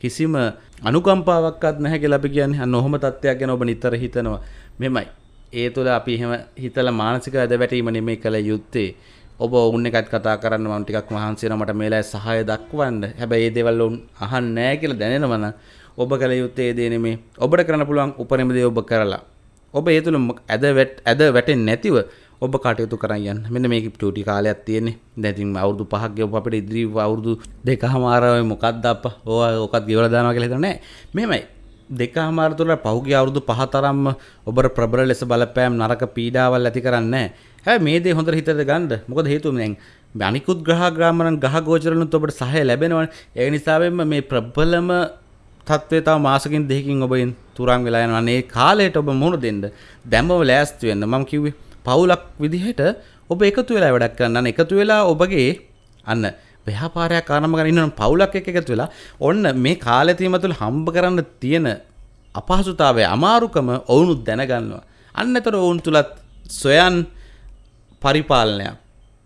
Speaker 1: කිසිම අනුකම්පාවක්වත් නැහැ කියලා අපි කියන්නේ. අන්න ඔහොම තත්ත්වයක් ගැන ඔබ නිතර හිතනවා. මෙමයි ඒ තුළ අපි එහෙම හිතලා මානසික ඇද වැටීම නෙමෙයි කළ යුත්තේ. ඔබ ඔවුන් එකත් කතා කරන්න මම ටිකක් මහන්සි වෙනවා. මට මේලයි සහාය දක්වන්න. හැබැයි ඒ දේවල් ඔවුන් අහන්නේ නැහැ කියලා දැනෙනවා නම් ඔබ කළ යුත්තේ ඒ දේ නෙමෙයි. ඔබට කරන්න පුළුවන් උපරිම දේ ඔබ කරලා. ඔබ ඒ තුළ ඇද ඇද වැටෙන්නේ නැතිව ඔබ කටයුතු කරන්න යන්න. මෙන්න මේක ටූටි කාලයක් තියෙන්නේ. දැතින් අවුරදු පහක් ගෙවපු අපිට ඉදිරි අවුරුදු දෙකහමාරයි මොකක්ද අප්ප? ඕවා ඕකත් ගෙවලා දානවා කියලා හිතන්නේ මෙහෙමයි. දෙකහමාර තුළ පහුගිය අවුරුදු පහ තරම්ම ඔබට ප්‍රබල ලෙස බලපෑම් නරක පීඩාවල් ඇති කරන්නේ හැබැයි මේ දේ හොඳට හිතට ගන්න මොකද හේතුව දැන් අනිකුත් ග්‍රහ ග්‍රාමරන් ගහ ගෝචරලුත් ඔබට සහය ලැබෙනවනේ. ඒ නිසාවෙන්ම මේ ප්‍රබලම තත්ත්වය තව මාසකින් දෙකකින් ඔබෙන් තුරන් වෙලා යනවා. මේ කාලයට ඔබ මුහුණ දෙන්න. දැම්මම ලෑස්ති වෙන්න. මම කිව්වේ පවුලක් විදිහට ඔබ එකතු වෙලා වැඩක් කරන්න එකතු වෙලා ඔබගේ අන්න ව්‍යාපාරයක් ආරම්භ කරගෙන ඉන්න පවුලක් එක්ක එකතු වෙලා ඔන්න මේ කාලය තීම තුළ හම්බ කරන්න තියෙන අපහසුතාවය අමාරුකම ඔවුනුත් දැනගන්නවා. අන්න එතකොට ඔවුන් තුලත් සොයන් පරිපාලනයක්.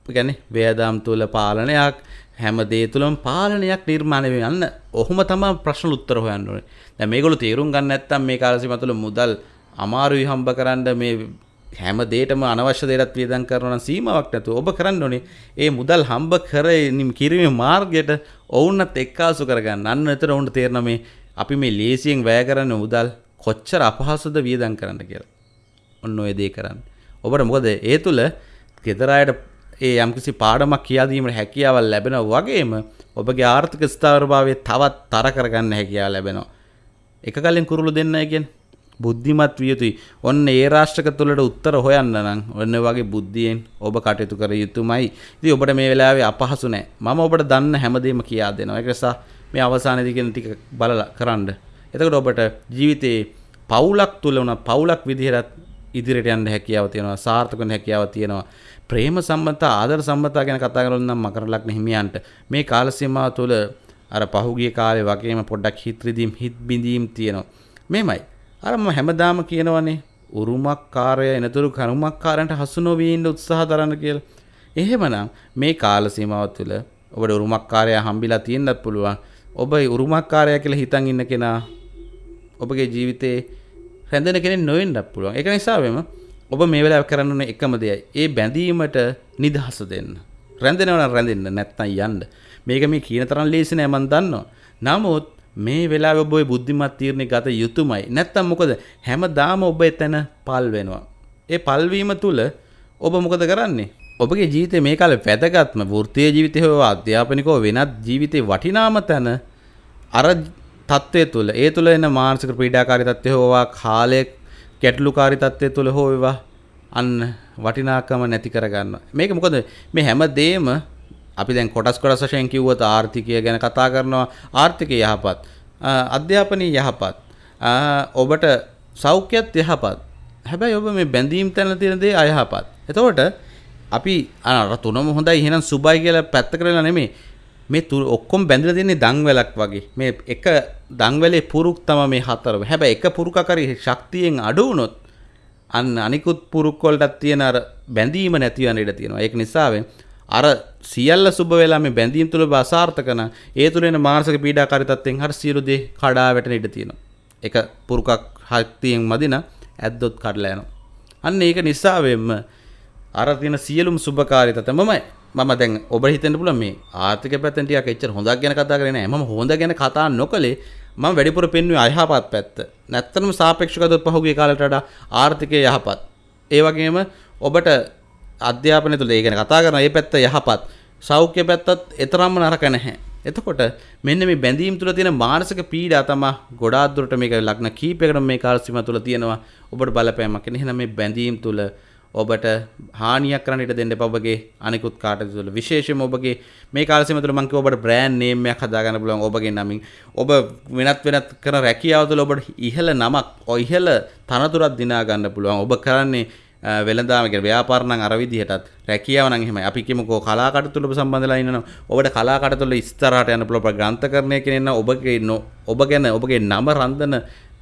Speaker 1: ගැන වේදාම් තුළ පාලනයක් හැම දේ තුළම පාලනයක් නිර්මාණය වෙන්න ඔහොම තමයි ප්‍රශ්න උත්තර හොයන්න ඕනේ. දැන් මේගොල්ලෝ තේරුම් ගන්න නැත්නම් මේ කාලසීම තුළ මුදල් අමාරුයි හම්බ කරන්න මේ හැම දේටම අනවශ්‍ය දේටත් වියදම් කරනවා නම් සීමාවක් නැතුව ඔබ කරන්න ඕනේ ඒ මුදල් හම්බ කරමින් කිරීමේ මාර්ගයට ඔවුන්වත් එක්කාසු කරගන්න. අන්න එතන ඔවුන්ට තේරෙනවා මේ අපි මේ ලේසියෙන් වැය කරන මුදල් කොච්චර අපහසුද වියදම් කරන්න කියලා. ඔන්න ඔය දේ කරන්න. ඔබට මොකද ඒ තුල ගෙදර අයට ඒ යම්කිසි පාඩමක් කියා දීමට හැකියාවක් ලැබෙනවා වගේම ඔබගේ ආර්ථික ස්ථාවරභාවය තවත් තර කරගන්න හැකියාව ලැබෙනවා. එක කලින් කුරුළු දෙන්නයි කියන්නේ බුද්ධිමත් විය යුතුයි. ඔන්න ඒ රාෂ්ට්‍රක තුළට උත්තර හොයන්න නම් ඔන්න වගේ බුද්ධියෙන් ඔබ කටයුතු කර යුතුමයි. ඉතින් ඔබට මේ වෙලාවේ අපහසු නැහැ. මම ඔබට දන්න හැමදේම කියා දෙනවා. ඒක නිසා මේ අවසානයේදී කියන ටික බලලා කරන්න. එතකොට ඔබට ජීවිතේ පවුලක් තුල උන පවුලක් විදිහට ඉදිරියට යන්න හැකියාව තියෙනවා. සාර්ථක වෙන්න හැකියාව තියෙනවා. ප්‍රේම සම්බන්ධතා ආදර සම්බන්ධතා ගැන කතා කරලා නම් මකරලක් හිමියන්ට මේ කාල සීමාව තුළ අර පහුගිය කාලේ වගේම පොඩ්ඩක් හිත රිදීම් හිත බිඳීම් තියෙනවා. මේමයි අර මම හැමදාම කියනවනේ උරුමක්කාරය එනතුරු කරුමක්කාරන්ට හසු නොවී ඉන්න උත්සාහ දරන්න කියලා. එහෙමනම් මේ කාල සීමාව තුළ ඔබට උරුමක්කාරයා හම්බිලා තියෙන්නත් පුළුවන්. ඔබ උරුමක්කාරයා කියලා හිතන් ඉන්න කෙනා ඔබගේ ජීවිතේ රැඳෙන කෙනෙක් නොවෙන්නත් පුළුවන්. ඒක නිසාවෙම ඔබ මේ වෙලාව කරන්න ඕනේ එකම දෙයයි. ඒ බැඳීමට නිදහස දෙන්න. රැඳෙනවා නම් රැඳෙන්න නැත්නම් යන්න. මේක මේ කියන තරම් ලේසි නෑ මම දන්නවා. නමුත් මේ වෙලාව ඔබ බුද්ධිමත් තීරණය ගත යුතුමයි. නැත්තම් මොකද හැමදාම ඔබ එතන පල් වෙනවා. ඒ පල්වීම තුළ ඔබ මොකද කරන්නේ? ඔබගේ ජීවිතේ මේ කාලේ වැදගත්ම වෘත්තීය ජීවිතේ හෝ අධ්‍යාපනිකව වෙනත් ජීවිතේ වටිනාම තැන අර තත්ත්වය තුළ ඒ තුළ එන මානසික පීඩාකාරී තත්ත්වය හෝවා කාලය ගැටලුකාරී තත්ත්වය තුළ හෝ වේවා අන්න වටිනාකම නැති කරගන්න. මේක මොකද මේ හැම දෙයක්ම අපි දැන් කොටස් කොටස් වශයෙන් කිව්වොත් ආර්ථිකය ගැන කතා කරනවා. ආර්ථිකය යහපත්. අධ්‍යාපනයේ යහපත්. ඔබට සෞඛ්‍යත් යහපත්. හැබැයි ඔබ මේ බැඳීම් තැන තියෙන දේ අයහපත්. එතකොට අපි අර තුනම හොඳයි එහෙනම් සුබයි කියලා පැත්ත කරලා නෙමෙයි. මේ ඔක්කොම බැඳලා තියෙන්නේ දංවැලක් වගේ. මේ එක දංවැලේ පුරුක් තමයි මේ හතරම. හැබැයි එක පුරුකක් හරි ශක්තියෙන් අඩු වුණොත් අන්න අනිකුත් පුරුක් වලටත් තියෙන අර බැඳීම නැති වෙන ඉඩ තියෙනවා. ඒක නිසාවෙන් අර සියල්ල සුබ වෙලා මේ බැඳීම් තුල අසාර්ථක නම් ඒ තුල එන මානසික පීඩාකාරී තත්ත්වෙන් හරි සියලු දේ කඩා වැටෙන ඉඩ තියෙනවා. ඒක පුරුකක් ශක්තියෙන් මදින ඇද්දොත් කඩලා යනවා. අන්න ඒක නිසා වෙන්න අර තියෙන සියලුම සුබකාරී තත්ත්වමමයි මම දැන් ඔබ හිතන්න පුළුවන් මේ ආර්ථික පැත්තෙන් ටිකක් එච්චර හොඳක් ගැන කතා කරේ නෑ. මම හොඳ ගැන කතා නොකලේ මම වැඩිපුර පෙන්වුවේ අයහපත් පැත්ත. නැත්තටම සාපේක්ෂව ගත්තොත් පහුගිය කාලයට වඩා ආර්ථිකය යහපත්. ඒ වගේම ඔබට අධ්‍යාපනය තුළ ඒ ගැන කතා කරන ඒ පැත්ත යහපත් සෞඛ්‍ය පැත්තත් එතරම්ම නරක නැහැ. එතකොට මෙන්න මේ බැඳීම් තුළ තියෙන මානසික පීඩා තමයි ගොඩාක් දුරට මේක ලග්න කීපයකට මේ කාල සීමා තුළ තියෙනවා. ඔබට බලපෑමක්. එහෙනම් මේ බැඳීම් තුළ ඔබට හානියක් කරන්න ඉඩ දෙන්න එපා ඔබගේ අනිකුත් කාටද තුළ විශේෂයෙන්ම ඔබගේ මේ කාල සීමාව තුළ මම කිව්වා ඔබට බ්‍රෑන්ඩ් නේම් එකක් හදාගන්න පුළුවන් ඔබගේ නමින් ඔබ වෙනත් වෙනත් කරන රැකියාව තුළ ඔබට ඉහළ නමක් ඔය ඉහළ තනතුරක් දිනා ගන්න පුළුවන් ඔබ කරන්නේ වෙළඳාම කියන්නේ ව්‍යාපාර නම් අර විදිහටත් රැකියාව නම් එහෙමයි. අපි කියමුකෝ කලා කටයුතු වල සම්බන්ධලා ඉන්නවා ඔබට කලා කටයුතු වල ඉස්සරහට යන්න පුළුවන් ග්‍රන්ථකරණය කියන එක ඔබගේ ඔබ ගැන ඔබගේ නම රඳන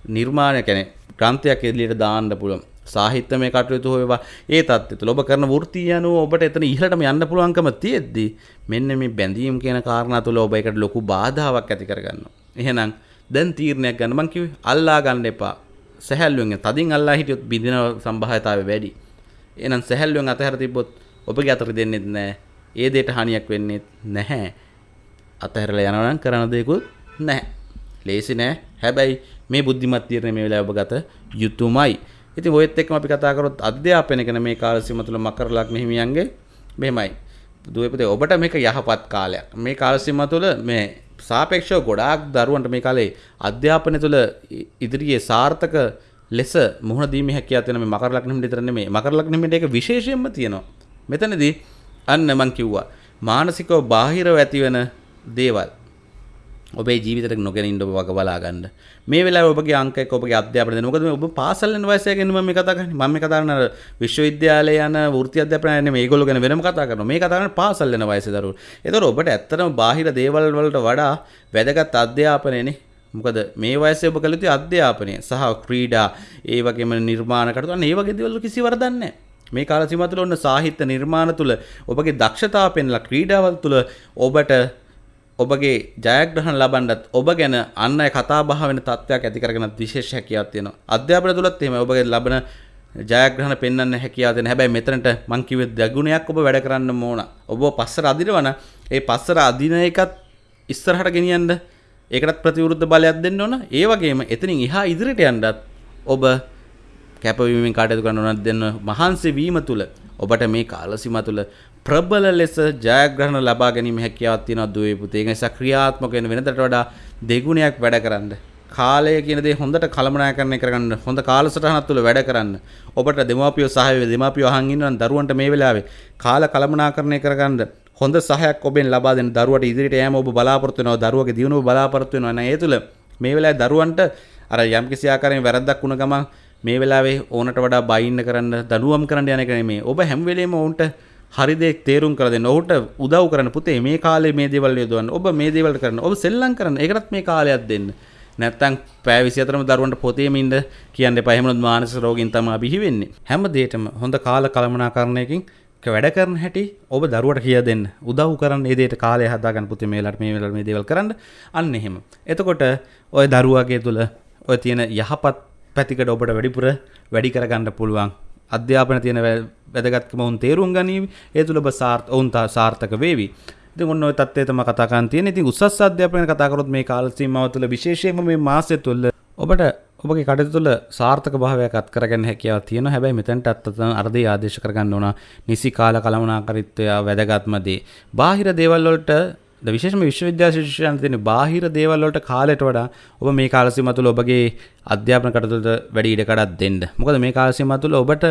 Speaker 1: නිර්මාණය කියන්නේ ග්‍රන්ථයක් එළියට දාන්න පුළුවන්. සාහිත්‍යමය කටයුතු හොයවා. ඒ තත්ත්වය තුළ ඔබ කරන වෘත්තිය අනුව ඔබට එතන ඉහළටම යන්න පුළුවන්කම තියෙද්දි මෙන්න මේ බැඳීම් කියන කාරණා තුළ ඔබ ඒකට ලොකු බාධාවක් ඇති කරගන්නවා. එහෙනම් දැන් තීරණයක් ගන්න. මං කිව්වේ අල්ලා ගන්න එපා. සැහැල්ලුවෙන් තදින් අල්ලා හිටියොත් බිඳින සම්භාවිතාවය වැඩි. එහෙනම් සැහැල්ලුවෙන් අතහැර තිබ්බොත් ඔබගේ අතට දෙන්නෙත් නැහැ. ඒ දෙයට හානියක් වෙන්නේ නැහැ. අතහැරලා යනවා නම් කරන දෙයක්වත් නැහැ. ලේසි නෑ. හැබැයි මේ බුද්ධිමත් තීරණය මේ වෙලාවේ ඔබ ගත යුතුයමයි. ඉතින් ඔයත් එක්කම අපි කතා කරොත් අධ්‍යාපනය ගැන මේ කාල සීම තුළ මකර ලග්න හිමියන්ගේ මෙහෙමයි. දුවපතේ ඔබට මේක යහපත් කාලයක්. මේ කාල සීම තුළ මේ සාපේක්ෂව ගොඩාක් දරුවන්ට මේ කාලේ අධ්‍යාපනය තුළ ඉදිරියේ සාර්ථක ලෙස මුහුණ දීමේ හැකියාව තියෙන මේ මකර ලග්න හිමිට විතර නෙමෙයි. මකර ලග්න හිමිට ඒක විශේෂයෙන්ම තියෙනවා. මෙතනදී අන්න මං කිව්වා මානසිකව බාහිරව ඇතිවෙන දේවල් ඔබේ ජීවිතයට නොගෙන ඉන්න ඔබ වග බලා ගන්න. මේ වෙලාවේ ඔබගේ අංක එක්ක ඔබගේ අධ්‍යාපනය දෙන්න. මොකද ඔබ පාසල් යන වයසය ගැන මම මේ කතා කරන්නේ. මම මේ කතා කරන්නේ විශ්වවිද්‍යාලය යන වෘත්ති අධ්‍යාපනය නෙමෙයි. මේගොල්ලෝ ගැන වෙනම කතා කරනවා. මේ කතා කරන්නේ පාසල් යන වයසේ දරුවෝ. ඒතකොට ඔබට ඇත්තටම බාහිර දේවල් වලට වඩා වැදගත් අධ්‍යාපනයනේ. මොකද මේ වයසේ ඔබ කළ යුතු අධ්‍යාපනය සහ ක්‍රීඩා ඒ වගේම නිර්මාණ කටයුතු අන්න ඒ වගේ දේවල් කිසි වරදක් නැහැ. මේ කාල සීමාව තුළ ඔන්න සාහිත්‍ය නිර්මාණ තුළ ඔබගේ දක්ෂතාව පෙන්ලා ක්‍රීඩාවල් තුළ ඔබට ඔබගේ ජයග්‍රහණ ලබන්නත් ඔබ ගැන අන්න අය කතා බහ වෙන තත්ත්වයක් ඇති කරගෙන විශේෂ හැකියාවක් තියෙනවා. අධ්‍යාපන තුලත් එහෙම ඔබගේ ලබන ජයග්‍රහණ පෙන්වන්න හැකියාව දෙන. හැබැයි මෙතනට මං කිව්වේ දෙගුණයක් ඔබ වැඩ කරන්න ඕන. ඔබ පස්සට අදිනවන ඒ පස්සට අදින එකත් ඉස්සරහට ගෙනියන්න ඒකටත් ප්‍රතිවිරුද්ධ බලයක් දෙන්න ඕන. ඒ වගේම එතනින් එහා ඉදිරියට යන්නත් ඔබ කැපවීමෙන් කටයුතු කරන උනත් දෙන්න මහන්සි වීම තුල ඔබට මේ කාලසීම තුල ප්‍රබල ලෙස ජයග්‍රහණ ලබා ගැනීම හැකියාවක් තියෙනවා දුවේ පුතේ. ඒක නිසා ක්‍රියාත්මක වෙන වෙනදට වඩා දෙගුණයක් වැඩ කරන්න. කාලය කියන දේ හොඳට කළමනාකරණය කරගන්න හොඳ කාලසටහනක් තුළ වැඩ කරන්න. ඔබට දෙමාපියෝ සහාය දෙමාපියෝ අහන් ඉන්නනම් දරුවන්ට මේ වෙලාවේ කාල කළමනාකරණය කරගන්න හොඳ සහයක් ඔබෙන් ලබා දෙන්න දරුවට ඉදිරියට යෑම ඔබ බලාපොරොත්තු වෙනවා දරුවගේ දියුණුව බලාපොරොත්තු වෙනවා නේද ඒ තුළ මේ වෙලාවේ දරුවන්ට අර යම්කිසි ආකාරයෙන් වැරද්දක් වුණ ගමන් මේ වෙලාවේ ඕනට වඩා බයින්න කරන්න දඩුවම් කරන්න යන එක නෙමෙයි ඔබ හැම වෙලේම ඔවුන්ට හරි දෙයක් තේරුම් කර දෙන්න. ඔහුට උදව් කරන්න පුතේ මේ කාලේ මේ දේවල් යොදවන්න. ඔබ මේ දේවල් කරන්න. ඔබ සෙල්ලම් කරන්න. ඒකටත් මේ කාලයක් දෙන්න. නැත්තම් පෑ 24ම දරුවන්ට පොතේම ඉන්න කියන්න එපා. එහෙම මානසික රෝගීන් තමයි බිහි වෙන්නේ. හැම දෙයකම හොඳ කාල කළමනාකරණයකින් වැඩ කරන හැටි ඔබ දරුවට කිය දෙන්න. උදව් කරන්න ඒ දෙයට කාලය හදාගන්න පුතේ මේ වෙලාවට මේ වෙලාවට මේ දේවල් කරන්න. අන්න එහෙම. එතකොට ඔය දරුවාගේ තුල ඔය තියෙන යහපත් පැතිකඩ ඔබට වැඩිපුර වැඩි කරගන්න පුළුවන්. අධ්‍යාපන තියෙන වැදගත්කම ඔවුන් තේරුම් ගනීවි. ඒ තුළ ඔබ සාර්ථ ඔවුන් සාර්ථක වේවි. ඉතින් ඔන්න ඔය තත්ත්වය තමයි කතා කරන් තියෙන්නේ. ඉතින් උසස් අධ්‍යාපනය කතා කරොත් මේ කාල සීමාව තුළ විශේෂයෙන්ම මේ මාසය තුළ ඔබට ඔබගේ කටයුතු තුළ සාර්ථක භාවයක් අත් කරගන්න හැකියාවක් තියෙනවා. හැබැයි මෙතනට අත්තතන අර්ධය ආදේශ කරගන්න ඕන. නිසි කාල කළමනාකරීත්වය වැදගත්ම දේ. බාහිර දේවල් වලට විශේෂම විශ්වවිද්‍යාල ශිෂ්‍යයන් තියෙන බාහිර දේවල් වලට කාලයට වඩා ඔබ මේ කාල සීමාව තුළ ඔබගේ අධ්‍යාපන කටයුතු වැඩි ඉඩකඩක් දෙන්න. මොකද මේ කාල සීමාව තුළ ඔබට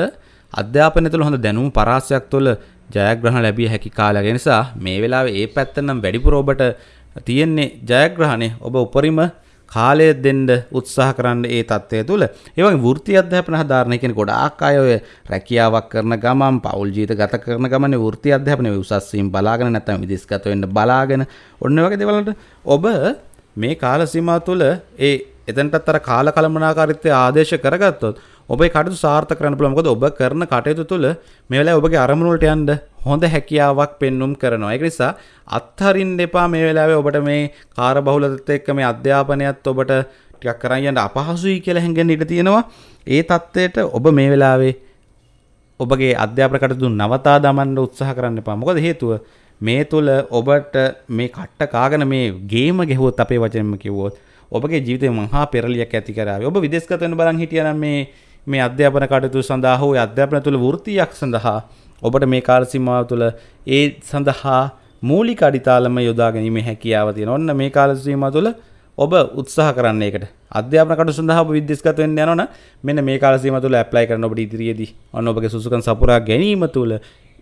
Speaker 1: අධ්‍යාපනය තුළ හොඳ දැනුම් පරාසයක් තුළ ජයග්‍රහණ ලැබිය හැකි කාලය නිසා මේ වෙලාවේ ඒ පැත්ත නම් වැඩිපුර ඔබට තියෙන්නේ ජයග්‍රහණය ඔබ උපරිම කාලය දෙන්න උත්සාහ කරන්න ඒ තත්ත්වය තුළ. ඒ වගේ වෘත්ති අධ්‍යාපන හදාරණය කියන්නේ ගොඩාක් අය ඔය රැකියාවක් කරන ගමන් පෞල් ජීවිත ගත කරන ගමනේ වෘත්ති අධ්‍යාපනය උසස් වීම බලාගෙන නැත්නම් විදේශගත වෙන්න බලාගෙන ඔන්න වගේ දේවල් ඔබ මේ කාල සීමාව තුළ ඒ එතනටත් අර කාල කළමනාකාරීත්වය ආදේශ කරගත්තොත් ඔබේ කටයුතු සාර්ථක කරන්න පුළුවන්. මොකද ඔබ කරන කටයුතු තුළ මේ වෙලාවේ ඔබගේ අරමුණු වලට යන්න හොඳ හැකියාවක් පෙන්눔 කරනවා. ඒක නිසා අත්හරින්න එපා මේ වෙලාවේ ඔබට මේ කාර්යබහුලත්වයට එක්ක මේ අධ්‍යාපනයත් ඔබට ටිකක් කරන් යන්න අපහසුයි කියලා හැංගෙන්න ඉඩ තියෙනවා. ඒ தත්ත්වයට ඔබ මේ වෙලාවේ ඔබගේ අධ්‍යාපන කටයුතු නවතා දමන්න උත්සාහ කරන්න එපා. මොකද හේතුව මේ තුල ඔබට මේ කට්ට කාගෙන මේ ගේම ගෙහුවොත් අපේ වචනෙන්ම කිව්වොත් ඔබගේ ජීවිතේ මහා පෙරලියක් ඇති කරාවේ. ඔබ විදේශගත වෙන බලන් හිටියනම් මේ මේ අධ්‍යාපන කටයුතු සඳහා හෝ අධ්‍යාපන තුළ වෘත්තියක් සඳහා ඔබට මේ කාල සීමාව තුළ ඒ සඳහා මූලික අඩිතාලම යොදා ගැනීමේ හැකියාව තියෙන. ඔන්න මේ කාල සීමාව තුළ ඔබ උත්සාහ කරන්න ඒකට. අධ්‍යාපන කටයුතු සඳහා ඔබ විද්‍යාස්ගත වෙන්න යනවනම් මෙන්න මේ කාල සීමාව තුළ ඇප්ලයි කරන්න ඔබට ඉදිරියේදී ඔන්න ඔබගේ සුසුකම් සපුරා ගැනීම තුළ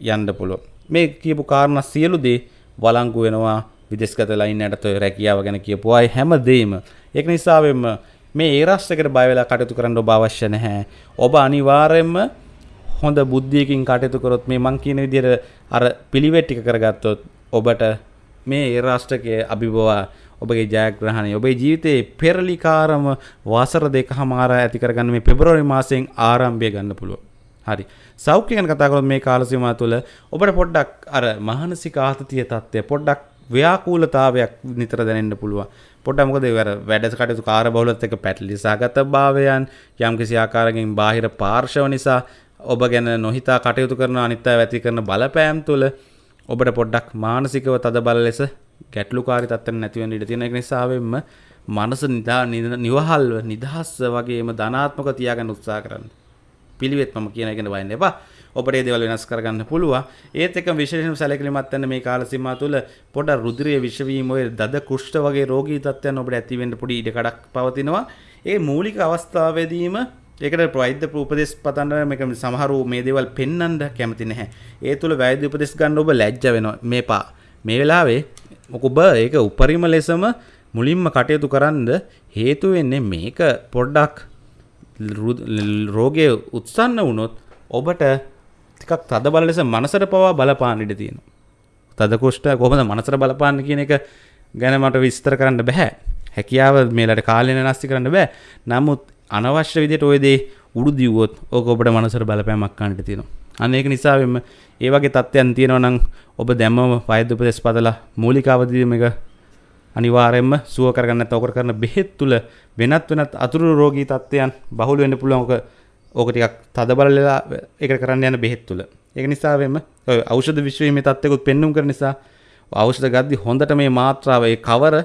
Speaker 1: යන්න පුළුවන්. මේ කියපු කාරණා සියලු දේ වළංගු වෙනවා විදේශගත ලයින් යටත රැකියාව ගැන කියපු අය හැමදේම. ඒක නිසාවෙන්ම මේ ඒ රාෂ්ට්‍රයකට බය වෙලා කටයුතු කරන්න ඔබ අවශ්‍ය නැහැ. ඔබ අනිවාර්යයෙන්ම හොඳ බුද්ධියකින් කටයුතු කරොත් මේ මං කියන විදිහට අර පිළිවෙත් ටික කරගත්තොත් ඔබට මේ ඒ රාෂ්ට්‍රකයේ අභිබවා ඔබගේ ජයග්‍රහණය ඔබේ ජීවිතයේ පෙරලිකාරම වසර දෙකහමාර ඇති කරගන්න මේ පෙබරවාරි මාසයෙන් ආරම්භය ගන්න පුළුවන්. හරි. සෞඛ්‍ය ගැන කතා කරොත් මේ කාල සීමාව තුළ ඔබට පොඩ්ඩක් අර මානසික ආතතිය තත්ත්වය පොඩ්ඩක් ව්‍යාකූලතාවයක් නිතර දැනෙන්න පුළුවන්. පොඩ්ඩක් මොකද ඒ වැඩ කටයුතු කාර්යබහුලත් එක්ක පැටලිසාගත භාවයන් යම්කිසි ආකාරයකින් බාහිර පාර්ශව නිසා ඔබ ගැන නොහිතා කටයුතු කරන අනිත් අය වැති කරන බලපෑම් තුළ ඔබට පොඩ්ඩක් මානසිකව තද බල ලෙස ගැටලුකාරී තත්ත්වයක් නැති වෙන්න ඉඩ තියෙන එක නිසාවෙන්ම මනස නිදා නිවහල්ව නිදහස් වගේම ධනාත්මක තියාගන්න උත්සාහ කරන්න. පිළිවෙත් මම කියන එකන වයින්න එපා. ඔබට ඒ දේවල් වෙනස් කරගන්න පුළුවන්. ඒත් එක්ක විශේෂයෙන්ම සැලකිලිමත් වෙන්න මේ කාල සීමාව තුළ පොඩ රුධිරයේ විෂවීම ඔය දද කුෂ්ඨ වගේ රෝගී තත්ත්වයන් ඔබට ඇති වෙන්න පොඩි ඉඩ කඩක් පවතිනවා. ඒ මූලික අවස්ථාවේදීම ඒකට වෛද්‍ය උපදෙස් පතන්න මේක සමහරු මේ දේවල් පෙන්වන්න කැමති නැහැ. ඒ තුල වෛද්‍ය උපදෙස් ගන්න ඔබ ලැජ්ජ වෙනවා. මේපා මේ වෙලාවේ ඔබ ඒක උපරිම ලෙසම මුලින්ම කටයුතු කරන්න හේතු වෙන්නේ මේක පොඩ්ඩක් රෝගය උත්සන්න වුණොත් ඔබට ටිකක් තද බල ලෙස මනසට පවා බලපාන්න ඉඩ තියෙනවා. තද කුෂ්ඨ කොහොමද මනසට බලපාන්න කියන එක ගැන මට විස්තර කරන්න බෑ. හැකියාව මේලට කාලෙ නැස්ති කරන්න බෑ. නමුත් අනවශ්‍ය විදිහට ඔය දේ උඩු දිව්වොත් ඕක ඔබට මනසට බලපෑමක් ගන්නට තියෙනවා. අන්න ඒක නිසාවෙම ඒ වගේ තත්ත්වයන් තියෙනවා නම් ඔබ දැම්මම වෛද්‍ය උපදෙස් පදලා මූලික අවදීම එක අනිවාර්යයෙන්ම සුව කරගන්න නැත්නම් ඔකට කරන බෙහෙත් තුල වෙනත් වෙනත් අතුරු රෝගී තත්ත්වයන් බහුල වෙන්න පුළුවන් ඔක ඕක ටිකක් තද බලලා ඒක කරන්න යන බෙහෙත් තුල. ඒක නිසාවෙම ඔය ඖෂධ විශ්වීමේ තත්ත්වකුත් පෙන්눔 කරන නිසා ඖෂධ ගද්දි හොඳට මේ මාත්‍රාව ඒ කවර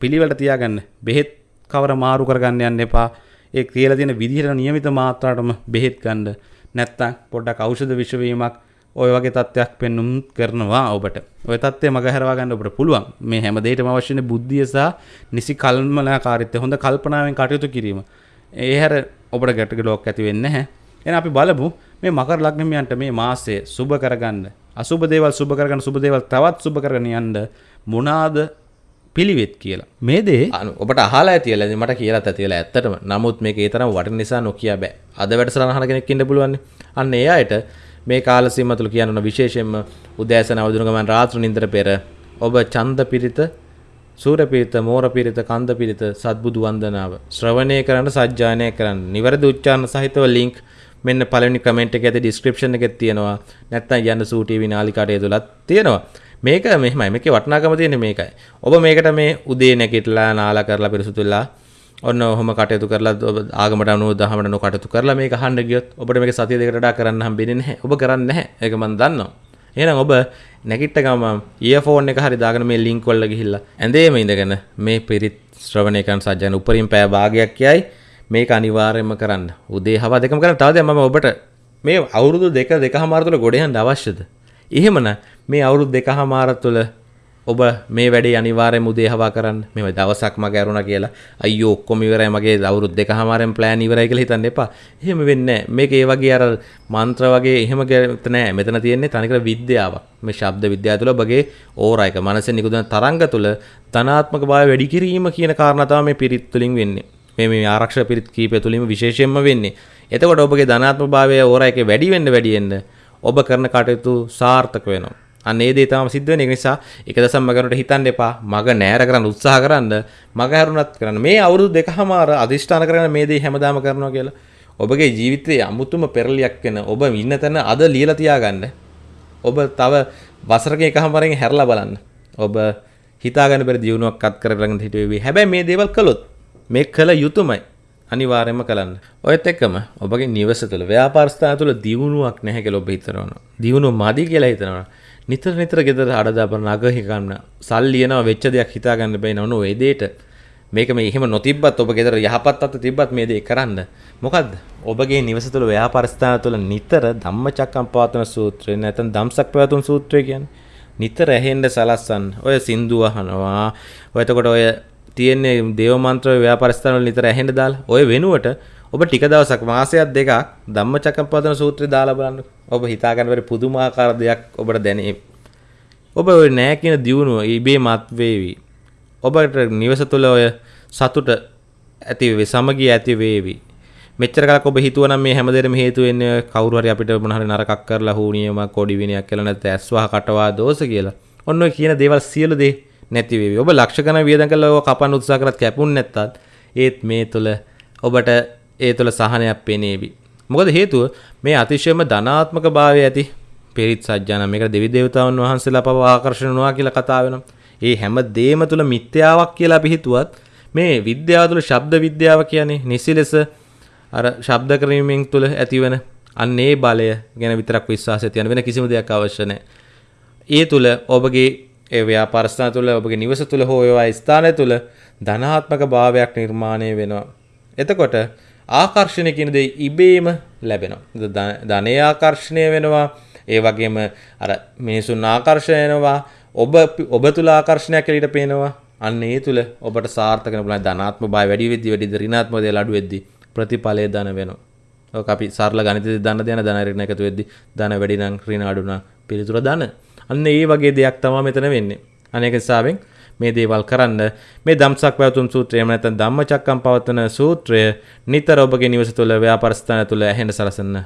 Speaker 1: පිළිවෙලට තියාගන්න. බෙහෙත් කවර මාරු කරගන්න යන්න එපා. ඒ කියලා තියෙන විදිහට නියමිත මාත්‍රාවටම බෙහෙත් ගන්න නැත්තම් පොඩ්ඩක් ඖෂධ විෂවීමක් ඔය වගේ තත්ත්වයක් පෙන්눔 කරනවා ඔබට. ඔය තත්ත්වය මගහැරවා ගන්න ඔබට පුළුවන්. මේ හැම දෙයකම අවශ්‍යනේ බුද්ධිය සහ නිසි කල්පනාකාරීත්වය, හොඳ කල්පනාවෙන් කටයුතු කිරීම. ඒ හැර ඔබට ගැටගලුවක් ඇති වෙන්නේ නැහැ. එහෙනම් අපි බලමු මේ මකර ලග්නමියන්ට මේ මාසය සුබ කරගන්න. අසුබ දේවල් සුබ කරගන්න සුබ දේවල් තවත් සුබ කරගෙන යන්න මොනවාද පිළිවෙත් කියලා මේ දේ
Speaker 2: අනු ඔබට අහලා ඇතිල මට කියලත් ඇතිල ඇත්තටම නමුත් මේ ඒතරම් වට නිසා නොකිය බෑ අද වැඩසරහන කෙනෙක්කින්න පුළුවන් අන්න ඒ අයට මේ කාල සීම තුළ කියන්න විශේෂයෙන්ම උදෑසන අවදුරගමන් රාත්‍ර නින්දර පෙර ඔබ චන්ද පිරිත සූර පිරිත මෝර පිරිත කන්ද පිරිත සත්බුදු වන්දනාව ශ්‍රවණය කරන්න සජ්ජානය කරන්න නිවැරදි උච්චාරණ සහිතව ලින්ක් මෙන්න පළවෙනි කමෙන්ට් එක ඇති ඩිස්ක්‍රිප්ෂන් එකේ තියෙනවා නැත්නම් යන්න සූ ටීවී නාලිකාට ඇතුළත් තියෙනවා මේක මෙහෙමයි මේකේ වටිනාකම තියෙන්නේ මේකයි. ඔබ මේකට මේ උදේ නැගිටලා නාලා කරලා පිරිසුදුලා ඔන්න ඔහොම කටයුතු කරලා ආගමට අනුව දහමට නො කටයුතු කරලා මේක අහන්න ගියොත් ඔබට මේක සතිය දෙකට වඩා කරන්න හම්බෙන්නේ නැහැ. ඔබ කරන්නේ නැහැ. ඒක මම දන්නවා. එහෙනම් ඔබ නැගිට ගමන් ඉයර්ෆෝන් එක හරි දාගෙන මේ ලින්ක් වල ගිහිල්ලා ඇඳේම ඉඳගෙන මේ පිරිත් ශ්‍රවණය කරන සජ්ජන උපරිම පෑ භාගයක් කියයි මේක අනිවාර්යයෙන්ම කරන්න. උදේ හවා දෙකම කරන්න. තව දැන් මම ඔබට මේ අවුරුදු දෙක දෙකමාර තුළ ගොඩ යන්න අවශ්‍යද? එහෙමනම් මේ අවුරුදු දෙකහමාර තුළ ඔබ මේ වැඩේ අනිවාර්යයෙන්ම උදේ හවා කරන්න. මේ දවසක් මග ඇරුණා කියලා අයියෝ ඔක්කොම ඉවරයි මගේ අවුරුදු දෙකහමාරෙන් ප්ලෑන් ඉවරයි කියලා හිතන්න එපා. එහෙම වෙන්නේ නැහැ. මේක ඒ වගේ අර මන්ත්‍ර වගේ එහෙම ගැත නෑ. මෙතන තියෙන්නේ තනිකර විද්‍යාවක්. මේ ශබ්ද විද්‍යාව තුළ ඔබගේ ඕරා එක මනසෙන් නිකුත්වන තරංග තුළ ධනාත්මක භාවය වැඩි කිරීම කියන කාරණා තමයි මේ පිරිත් තුලින් වෙන්නේ. මේ මේ ආරක්ෂක පිරිත් කීපය තුලින්ම විශේෂයෙන්ම වෙන්නේ. එතකොට ඔබගේ ධනාත්මක භාවය ඕරා එකේ වැඩි වෙන්න වැඩි වෙන්න ඔබ කරන කටයුතු සාර්ථක වෙනවා. අන්න ඒ දේ තමයි සිද්ධ වෙන්නේ. ඒ නිසා එක දසම් මගනට හිතන්න එපා. මග නෑර කරන්න උත්සාහ කරන්න. මග හැරුණත් කරන්න. මේ අවුරුදු දෙකමාර අදිෂ්ඨාන කරගෙන මේ දේ හැමදාම කරනවා කියලා. ඔබගේ ජීවිතයේ අමුතුම පෙරලියක් වෙන ඔබ ඉන්න තැන අද ලියලා තියාගන්න. ඔබ තව වසරක එකමාරෙන් හැරලා බලන්න. ඔබ හිතාගන්න බැරි දියුණුවක් අත් කරගෙන හිටුවේ. හැබැයි මේ දේවල් කළොත් මේ කළ යුතුයමයි. අනිවාර්යයෙන්ම කරන්න. ඔයත් එක්කම ඔබගේ නිවස තුළ ව්‍යාපාර ස්ථාන තුළ දියුණුවක් නැහැ කියලා ඔබ හිතනවා. දියුණුව මදි කියලා හිතනවා. නිතර නිතර ගෙදර අඩදාපන නග හිකන්න සල්ලි එනවා වෙච්ච දෙයක් හිතාගන්න බැයි නොන ඒ දෙයට මේක මේ එහෙම නොතිබ්බත් ඔබ ගෙදර යහපත් අත තිබ්බත් මේ දේ කරන්න. මොකද්ද? ඔබගේ නිවස තුළ ව්‍යාපාර ස්ථාන තුළ නිතර ධම්මචක්කම්පවත්තන සූත්‍රය නැත්නම් ධම්සක් පැවතුම් සූත්‍රය කියන්නේ නිතර ඇහෙන්න සලස්සන්න. ඔය සින්දු අහනවා. ඔය එතකොට ඔය තියෙන්නේ දේව මන්ත්‍ර ව්‍යාපාර ස්ථාන වල නිතර ඇහෙන්න දාලා ඔය වෙනුවට ඔබ ටික දවසක් මාසයක් දෙකක් ධම්මචක්කම්පවත්තන සූත්‍රය දාලා බලන්න. ඔබ හිතා ගන්න බැරි පුදුමාකාර දෙයක් ඔබට දැනේ. ඔබ ඔය නෑ කියන දියුණුව ඉබේ මත් වේවි. ඔබට නිවස තුළ ඔය සතුට ඇති වේ සමගිය ඇති වේවි. මෙච්චර කලක් ඔබ හිතුවනම් මේ හැමදේටම හේතු වෙන්නේ කවුරු හරි අපිට මොන හරි නරකක් කරලා හුනියමක් කොඩි විනයක් කියලා නැත්නම් ඇස්වහ කටවා දෝෂ කියලා. ඔන්න ඔය කියන දේවල් සියලු දේ නැති වේවි. ඔබ ලක්ෂ ගණන් වියදම් කරලා ඔය කපන්න උත්සාහ කරත් කැපුන් නැත්තත් ඒත් මේ තුළ ඔබට ඒ තුළ සහනයක් පෙනේවි. මොකද හේතුව මේ අතිශයම ධනාත්මක භාවය ඇති පිරිත් සජ්ජාන මේක දෙවි දේවතාවුන් වහන්සේලා පව ආකර්ෂණ නොවා කියලා කතා වෙනවා. ඒ හැම දේම තුළ මිත්‍යාවක් කියලා අපි හිතුවත් මේ විද්‍යාව තුළ ශබ්ද විද්‍යාව කියන්නේ නිසි ලෙස අර ශබ්ද කිරීමෙන් තුළ ඇතිවන අන්න ඒ බලය ගැන විතරක් විශ්වාසය තියන වෙන කිසිම දෙයක් අවශ්‍ය නැහැ. ඒ තුළ ඔබගේ ඒ ව්‍යාපාර ස්ථාන තුළ ඔබගේ නිවස තුළ හෝ ඒවා ස්ථානය තුළ ධනාත්මක භාවයක් නිර්මාණය වෙනවා. එතකොට ආකර්ෂණය කියන දේ ඉබේම ලැබෙනවා. ධනය ආකර්ෂණය වෙනවා. ඒ වගේම අර මිනිසුන් ආකර්ෂණය වෙනවා. ඔබ ඔබ තුළ ආකර්ෂණයක් එළියට පේනවා. අන්න ඒ තුළ ඔබට සාර්ථක වෙන පුළුවන් ධනාත්මක භාවය වැඩි වෙද්දි වැඩිද ඍණාත්මක දේ අඩු වෙද්දි ප්‍රතිඵලය ධන වෙනවා. ඔක අපි සරල ගණිතයේ ධන දෙන ධන ඍණ එකතු වෙද්දි ධන වැඩි නම් ඍණ අඩු නම් පිළිතුර ධන. අන්න ඒ වගේ දෙයක් තමයි මෙතන වෙන්නේ. අනේක හිසාවෙන් මේ දේවල් කරන්න මේ ධම්සක් පැවතුම් සූත්‍රය එහෙම නැත්නම් ධම්මචක්කම් පවත්වන සූත්‍රය නිතර ඔබගේ නිවස තුළ ව්‍යාපාර ස්ථාන තුළ ඇහෙන්න සලසන්න.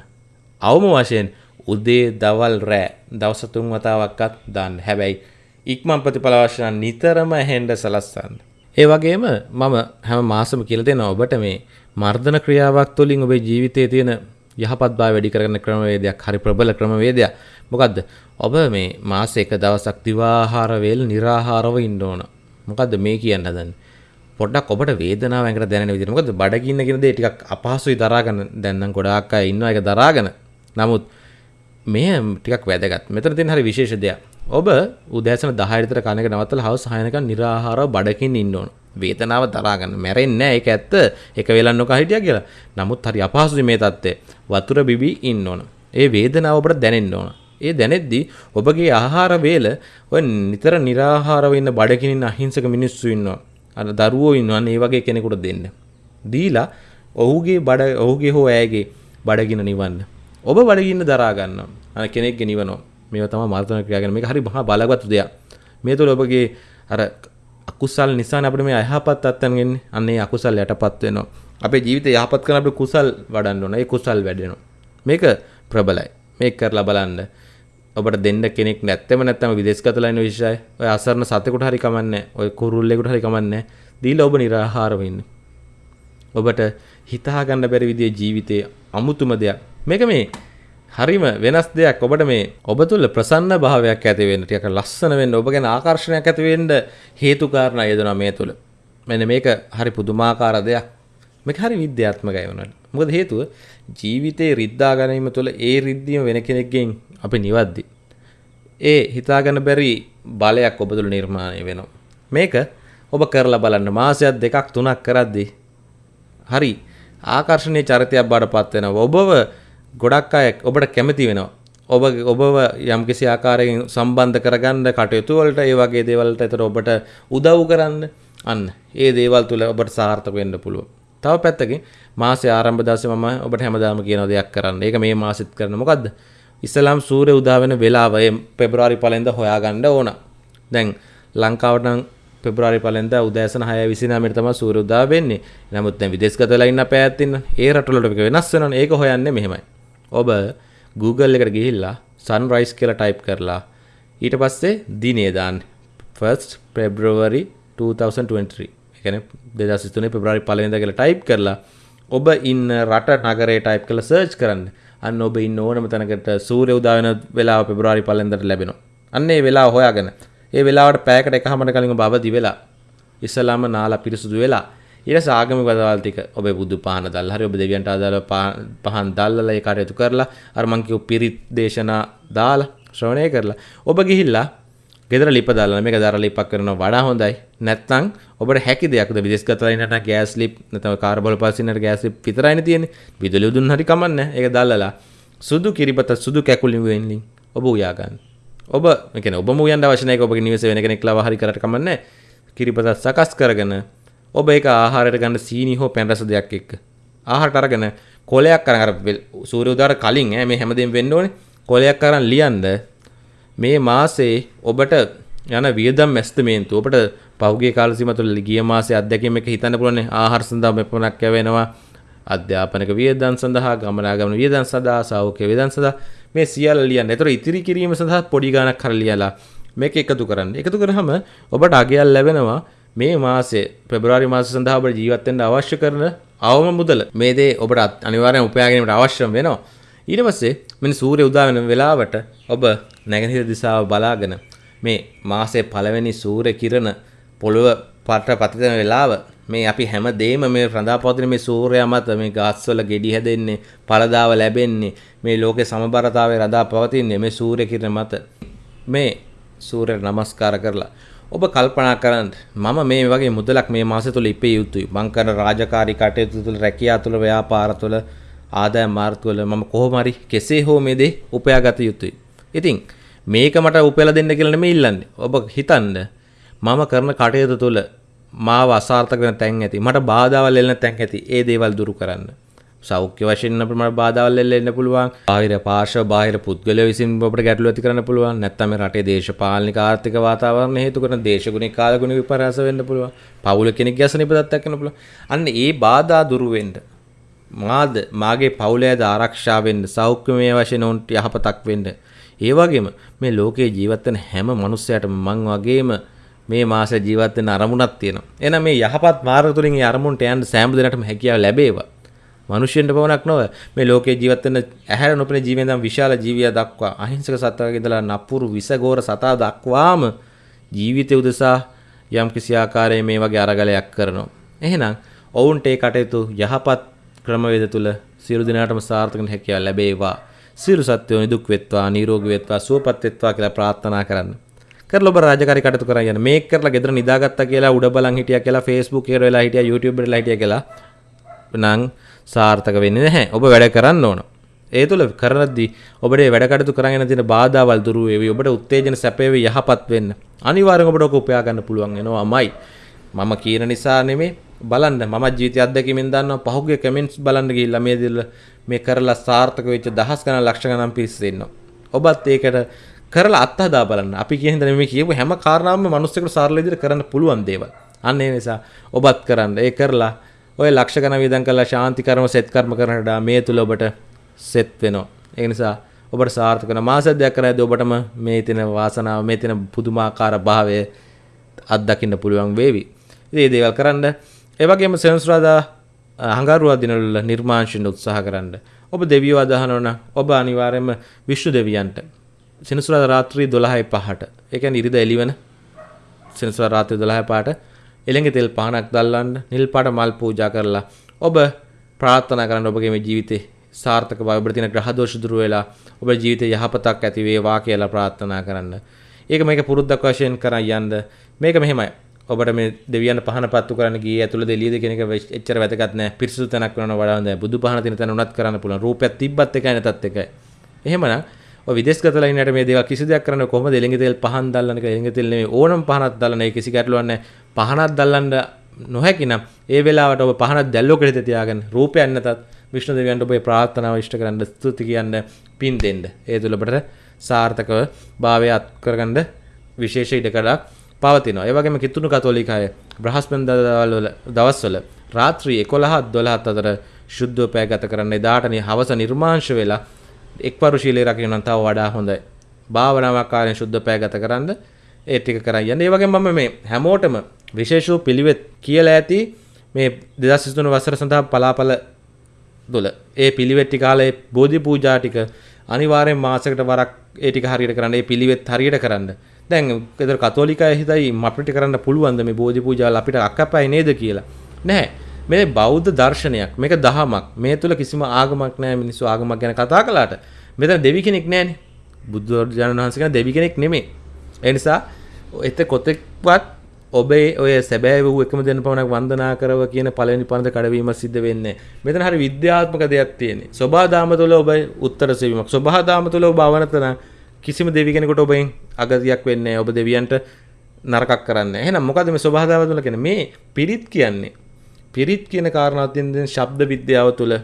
Speaker 2: අවම වශයෙන් උදේ දවල් රෑ දවස් තුන් වතාවක්වත් දාන්න. හැබැයි ඉක්මන් ප්‍රතිඵල අවශ්‍ය නම් නිතරම ඇහෙන්න සලස්සන්න. ඒ වගේම මම හැම මාසෙම කියලා දෙනවා ඔබට මේ මර්ධන ක්‍රියාවක් තුළින් ඔබේ ජීවිතයේ තියෙන යහපත් භාවය වැඩි කරගන්න ක්‍රමවේදයක් හරි ප්‍රබල ක්‍රමවේදයක්. මොකද්ද? ඔබ මේ මාස එක දවසක් දිවාහාර වේල निराහාරව ඉන්න ඕන. මොකද්ද මේ කියන්න හදන්නේ? පොඩ්ඩක් ඔබට වේදනාව ඇඟට දැනෙන විදිහට. මොකද බඩගින්න කියන දේ ටිකක් අපහසුයි දරාගෙන දැන් නම් ගොඩාක් අය ඉන්නවා ඒක දරාගෙන. නමුත් මේ ටිකක් වැදගත්. මෙතන තියෙන හරි විශේෂ දෙයක්. ඔබ උදෑසන 10 විතර කන එක නවත්තලා හවස 6 වෙනකන් निराහාරව බඩකින් ඉන්න ඕන. වේතනාව දරාගන්න මැරෙන්නේ ඒක ඇත්ත එක වෙලක් නොකා හිටියා කියලා. නමුත් හරි අපහසුයි මේ தත්ත්වය. වතුර බිබී ඉන්න ඕන. ඒ වේදනාව ඔබට දැනෙන්න ඕන. ඒ දැනෙද්දි ඔබගේ ආහාර වේල ඔය නිතර निराහාරව ඉන්න බඩකින් ඉන්න අහිංසක මිනිස්සු ඉන්නවා. අර දරුවෝ ඉන්නවා. ඒ වගේ කෙනෙකුට දෙන්න. දීලා ඔහුගේ බඩ ඔහුගේ හෝ ඇයගේ බඩගින නිවන්න. ඔබ බඩගින්න දරා ගන්නවා. අර කෙනෙක්ගේ නිවනවා. මේවා තමයි මර්ධන ක්‍රියා කියන්නේ. මේක හරි මහා බලවත් දෙයක්. මේ තුළ ඔබගේ අර අකුසල් නිසා අපිට මේ අයහපත් අත්යන් එන්නේ. අන්න ඒ අකුසල් යටපත් වෙනවා. අපේ ජීවිතය යහපත් කරන අපිට කුසල් වඩන්න ඕන. ඒ කුසල් වැඩෙනවා. මේක ප්‍රබලයි. මේක කරලා බලන්න. ඔබට දෙන්න කෙනෙක් නැත්තම නැත්තම විදේශගතලා ඉන්න විශේෂයි. ඔය අසරණ සතෙකුට හරි කමන්නේ. ඔය කුරුල්ලෙකුට හරි කමන්නේ. දීලා ඔබ निराහාරව ඉන්න. ඔබට හිතා ගන්න බැරි විදිහේ ජීවිතයේ අමුතුම දෙයක්. මේක මේ හරිම වෙනස් දෙයක් ඔබට මේ ඔබ තුළ ප්‍රසන්න භාවයක් ඇති වෙන්න ටිකක් ලස්සන වෙන්න ඔබ ගැන ආකර්ෂණයක් ඇති වෙන්න හේතු කාරණා යෙදෙනවා මේ තුළ. මෙන්න මේක හරි පුදුමාකාර දෙයක්. මේක හරි විද්‍යාත්මකයි වුණාට. මොකද හේතුව ජීවිතේ රිද්දා ගැනීම තුළ ඒ රිද්දීම වෙන කෙනෙක්ගෙන් අපි නිවද්දි. ඒ හිතාගන්න බැරි බලයක් ඔබ තුළ නිර්මාණය වෙනවා. මේක ඔබ කරලා බලන්න මාසයක් දෙකක් තුනක් කරද්දී හරි ආකර්ශනය චරිතයක් බාට පත් වෙනවා. ඔබව ගොඩක් අය ඔබට කැමති වෙනවා. ඔබ ඔබව යම්කිසි ආකාරයෙන් සම්බන්ධ කරගන්න කටයුතු වලට ඒ වගේ දේවල් වලට ඒතර ඔබට උදව් කරන්න අන්න ඒ දේවල් තුල ඔබට සාර්ථක වෙන්න පුළුවන්. තව පැත්තකින් මාසේ ආරම්භ දවසේ මම ඔබට හැමදාම කියන දෙයක් කරන්න. ඒක මේ මාසෙත් කරන මොකද්ද? ඉස්ලාම් සූර්ය උදා වෙන වෙලාව පෙබරවාරි පළවෙනිදා හොයාගන්න ඕන. දැන් ලංකාවට නම් පෙබරවාරි පළවෙනිදා උදෑසන 6:29 තමයි සූර්ය උදා වෙන්නේ. නමුත් දැන් විදේශගතලා ඉන්න පැයත් ඉන්න. ඒ රටවල වෙනස් වෙනවනේ. ඒක හොයන්නේ මෙහෙමයි. ඔබ Google එකට ගිහිල්ලා සන්රයිස් කියලා ටයිප් කරලා ඊට පස්සේ දිනේ දාන්න 1st February 2023 එකන දෙදස් තුනේ පෙබරාරි පලවෙනිදා කියලා ටයිප් කරලා ඔබ ඉන්න රට නගරේ ටයිප් කරලා සර්ච් කරන්න. අන්න ඔබ ඉන්න ඕනම තැනකට සූර්ය උදා වෙන වෙලාව පෙබරවාරි පළවෙනිදාට ලැබෙනවා. අන්න ඒ වෙලාව හොයාගෙන ඒ වෙලාවට පැයකට එකහමර කලින් ඔබ අවදි වෙලා ඉස්සලාම නාලා පිරිසුදු වෙලා ඊට සාගමික වදවල් ටික ඔබේ බුදු පහන දැල්ලා. හරි ඔබ දෙවියන්ට අදාළ පහන් දැල්ලලා ඒ කටයුතු කරලා අර මං කිව්ව පිරිත් දේශනා දාලා ශ්‍රවණය කරලා ඔබ ගිහිල්ලා ගෙදර ලිප දාලා මේක දර ලිපක් කරනවා. වඩා හොඳයි. නැත්තං ඔබට හැකි දෙයක් විදෙස් කතලයිනට ගෑස් ලිප් නතම කාර්බල පසිනට ගෑස් පිතරයින තියෙන විදුලි දුන් හරි කමන්න එක දල්ලලා. සුදු කිරිපත සුදු කැකුලින් වෙන්ලින් ඔබ උයාගන්න. ඔබ එක ඔබ මුයන් වශනය ඔබ නිවස වෙන කෙනෙක් ලව හරි කරට කමන්න කිරිපතත් සකස් කරගෙන ඔබ එක ආහාරයට ගන්න සීනි හෝ පැන්රස දෙයක් එක්ක ආහාරට අරගෙන කොලයක් කරන අර සූර්ය උදාර කලින් ඈ මේ හැමදේම වෙන්න ඕනේ. කොලයක් අරන් ලියන්න මේ මාසේ ඔබට යන වියදම් මැස්තමේන්තු ඔබට පහුගිය කාල සීම තුළ ගිය මාසේ අත්දැකීම් එක හිතන්න පුළුවන් ආහාර සඳහා මෙපමණක් යවෙනවා අධ්‍යාපනක වියදම් සඳහා ගමනාගමන වියදම් සඳහා සෞඛ්‍ය වියදම් සඳහා මේ සියල්ල ලියන්න. ඒතර ඉතිරි කිරීම සඳහා පොඩි ගාණක් කර ලියලා මේක එකතු කරන්න. එකතු කරාම ඔබට අගයක් ලැබෙනවා මේ මාසේ පෙබරවාරි මාසය සඳහා ඔබට ජීවත් වෙන්න අවශ්‍ය කරන අවම මුදල. මේ දේ ඔබට අනිවාර්යෙන් උපයා ගැනීමට අවශ්‍ය වෙනවා. ඊට පස්සේ මෙන්න සූර්ය උදා වෙන වෙලාවට ඔබ නැගෙනහිර දිශාව බලාගෙන මේ මාසේ පළවෙනි සූර්ය කිරණ පොළොව පට පතිතන වෙලාව. මේ අපි හැම දේම මේ රඳා පවතින මේ සූර්යයා මත මේ ගස්වල ගෙඩි හැදෙන්නේ පළදාව ලැබෙන්නේ මේ ලෝකේ සමබරතාවය රඳා පවතින්නේ මේ සූර්ය කිරණ මත. මේ සූර්යයට නමස්කාර කරලා ඔබ කල්පනා කරන්න මම මේ වගේ මුදලක් මේ මාසෙ තුල ඉපේ යුතුයි. මං කරන රාජකාරී කටයුතු තුල රැකියාව තුල ව්‍යාපාර තුල ආදායම් මාර්ග වල මම කොහොම හරි කෙසේ හෝ මේ දේ උපයාගත යුතුයි. ඉතින් මේක මට උපයලා දෙන්න කියලා නෙමෙයි ඉල්ලන්නේ. ඔබ හිතන්න මම කරන කටයුතු තුල මාව අසාර්ථක වෙන තැන් ඇති මට බාධාවල් එල්ලෙන තැන් ඇති ඒ දේවල් දුරු කරන්න. සෞඛ්‍ය වශයෙන් අපිට මට බාධාවල් එල්ලෙන්න පුළුවන්. බාහිර පාර්ශ්ව බාහිර පුද්ගලයෝ විසින් අපිට ගැටලු ඇති කරන්න පුළුවන්. නැත්නම් මේ රටේ දේශපාලනික ආර්ථික වාතාවරණ හේතු කරන දේශගුණික කාලගුණ විපර්යාස වෙන්න පුළුවන්. පවුල කෙනෙක් ගැසෙන ඉපදත් එක්කන පුළුවන්. අන්න ඒ බාධා දුරු වෙන්න මාද මාගේ පවුලේද ආරක්ෂා වෙන්න සෞඛ්‍යමය වශයෙන් උන්ට යහපතක් වෙන්න. ඒ වගේම මේ ලෝකේ ජීවත් වෙන හැම මිනිස්සයාටම මං වගේම මේ මාස ජීවත් වෙන අරමුණක් තියෙනවා. එහෙනම් මේ යහපත් මාර්ග තුලින් මේ අරමුණට යන්න සෑම දිනකටම හැකියාව ලැබේවා. මිනිසෙන්ට පවණක් නොව මේ ලෝකේ ජීවත් වෙන ඇහැර නොපෙනෙන ජීවෙන් දම් විශාල ජීවියා දක්වා අහිංසක සත්වගේ ඉඳලා නපුරු විසගෝර සතා දක්වාම ජීවිතය උදෙසා යම් කිසි ආකාරයේ මේ වගේ අරගලයක් කරනවා. එහෙනම් ඔවුන්ට ඒ කටයුතු යහපත් ක්‍රමවේද තුල සියලු දෙනාටම සාර්ථක හැකියාව ලැබේවා. සියලු සත්වෝ නිදුක් වෙත්වා, නිරෝගී වෙත්වා, සුවපත් වෙත්වා කියලා ප්‍රාර්ථනා කරන්න. කරලා ඔබ රාජකාරී කටයුතු කරා යන මේක කරලා ගෙදර නිදාගත්තා කියලා උඩ බලන් හිටියා කියලා Facebook එකේ වෙලා හිටියා YouTube එකේ වෙලා හිටියා කියලා නම් සාර්ථක වෙන්නේ නැහැ. ඔබ වැඩ කරන්න ඕන. ඒ තුළ කරද්දී ඔබට වැඩ කටයුතු කරගෙන තියෙන බාධාවල් දුරු වේවි. ඔබට උත්තේජන සැපේවි යහපත් වෙන්න. අනිවාර්යෙන් ඔබට ඔක උපයා ගන්න පුළුවන් වෙනවාමයි. මම කියන නිසා නෙමෙයි බලන්න මම ජීවිතය අත්දැකීමෙන් දන්නවා පහුගිය කමෙන්ට්ස් බලන්න ගිහිල්ලා මේ දිල්ල මේ කරලා සාර්ථක වෙච්ච දහස් ගණන් ලක්ෂ ගණන් පිරිස ඉන්නවා. ඔබත් ඒකට කරලා අත්හදා බලන්න. අපි කියන දේ මේ කියපු හැම කාරණාවක්ම මිනිස්සුන්ට සරල විදිහට කරන්න පුළුවන් දේවල්. අන්න ඒ නිසා ඔබත් කරන්න. ඒ කරලා ඔය ලක්ෂ ගණන් වියදම් කරලා ශාන්ති කර්ම සෙත් කර්ම කරනට මේ තුල ඔබට සෙත් වෙනවා. ඒ නිසා ඔබට සාර්ථක වෙන මාස දෙයක් කරද්දී ඔබටම මේ තියෙන වාසනාව මේ තියෙන පුදුමාකාර භාවය අත්දකින්න පුළුවන් වේවි. ඉතින් මේ දේවල් කරන්න ඒ වගේම සෙනසුරාදා හංගාරුවා දිනවල නිර්මාංශින් උත්සාහ කරන්න. ඔබ දෙවියෝ අදහනවා නම් ඔබ අනිවාර්යයෙන්ම විශ්ණු දෙවියන්ට සෙනසුරාදා රාත්‍රී 12යි 5ට ඒ කියන්නේ ඉරිදා එළිවන සෙනසුරාදා රාත්‍රී 12යි 5ට එළඟ තෙල් පහනක් දැල්වන්න නිල් පාට මල් පූජා කරලා ඔබ ප්‍රාර්ථනා කරන්න ඔබගේ මේ ජීවිතේ සාර්ථක බව ඔබට තියෙන ග්‍රහ දෝෂ දුරු වෙලා ඔබ ජීවිතේ යහපතක් ඇති වේවා කියලා ප්‍රාර්ථනා කරන්න. ඒක මේක පුරුද්දක් වශයෙන් කරන් යන්න. මේක මෙහෙමයි. ඔබට මේ දෙවියන් පහන පත්තු කරන්න ගියේ ඇතුළේ දෙලියද කියන එක එච්චර වැදගත් නෑ. පිරිසුදු තැනක් වෙනව වඩා හොඳයි. බුදු පහන තියෙන තැන උනත් කරන්න පුළුවන්. රූපයක් තිබ්බත් එකයි නැතත් එකයි. එහෙමනම් ඔය විදේශගත ලයිනට මේ දේවල් කිසි දෙයක් කරන්න කොහොමද එළඟ තෙල් පහන් දැල්ලන එක එළඟ තෙල් නෙමෙයි ඕනම පහනක් දැල්ලන ඒ කිසි ගැටලුවක් නැහැ. පහනක් දැල්ලන්න නොහැකි නම් ඒ වෙලාවට ඔබ පහනක් දැල්ලෝ කෙරෙත තියාගෙන රූපයක් නැතත් විෂ්ණු දෙවියන්ට ඔබේ ප්‍රාර්ථනාව ඉෂ්ට කරන්න ස්තුති කියන්න පින් දෙන්න. ඒ තුළ ඔබට සාර්ථකව භාවය අත් කරගන්න විශේෂ ඉඩකඩක් පවතිනවා. ඒ වගේම කිතුණු කතෝලිකය බ්‍රහස්පතින්දා වල දවස්වල රාත්‍රී 11 12 අතර ශුද්ධව පෑ ගත කරන්න එදාට හවස නිර්මාංශ වෙලා එක්වරු ශීලයේ රකින්න නම් තව වඩා හොඳයි. භාවනාවක් කාර්යයෙන් ශුද්ධ පෑ ගත කරන්න ඒ ටික කරන් යන්න. ඒ වගේම මම මේ හැමෝටම විශේෂ වූ පිළිවෙත් කියලා ඇති මේ 2023 වසර සඳහා පලාපල දොල ඒ පිළිවෙත් ටික කාලේ බෝධි පූජා ටික අනිවාර්යෙන් මාසයකට වරක් ඒ ටික හරියට කරන්න. ඒ පිළිවෙත් හරියට කරන්න. දැන් ඒතර කතෝලිකය හිතයි අපිට කරන්න පුළුවන්ද මේ බෝධි පූජාවල් අපිට අක්කපයි නේද කියලා. නැහැ. මේ බෞද්ධ දර්ශනයක් මේක දහමක් මේ තුළ කිසිම ආගමක් නෑ මිනිස්සු ආගමක් ගැන කතා කලාට මෙතන දෙවි කෙනෙක් නෑනේ බුදුරජාණන් වහන්සේ කෙනෙක් දෙවි කෙනෙක් නෙමෙයි ඒ නිසා එත කොතෙක්වත් ඔබේ ඔය සැබෑ වූ එකම දෙන්න පමණක් වන්දනා කරව කියන පළවෙනි පන්ද කඩවීම සිද්ධ වෙන්නේ. මෙතන හරි විද්‍යාත්මක දෙයක් තියෙන්නේ. සබහාදාම තුළ ඔබ උත්තර සෙවීමක්. සබහාදාම තුළ ඔබ අවනතන කිසිම දෙවි කෙනෙකුට ඔබෙන් අගතියක් වෙන්නේ නැහැ. ඔබ දෙවියන්ට නරකක් කරන්නේ. එහෙනම් මොකද මේ සබහාදාම තුළ කියන්නේ මේ පිරිත් කියන්නේ. පිරිත් කියන කාරණාවත් තියෙන ශබ්ද විද්‍යාව තුළ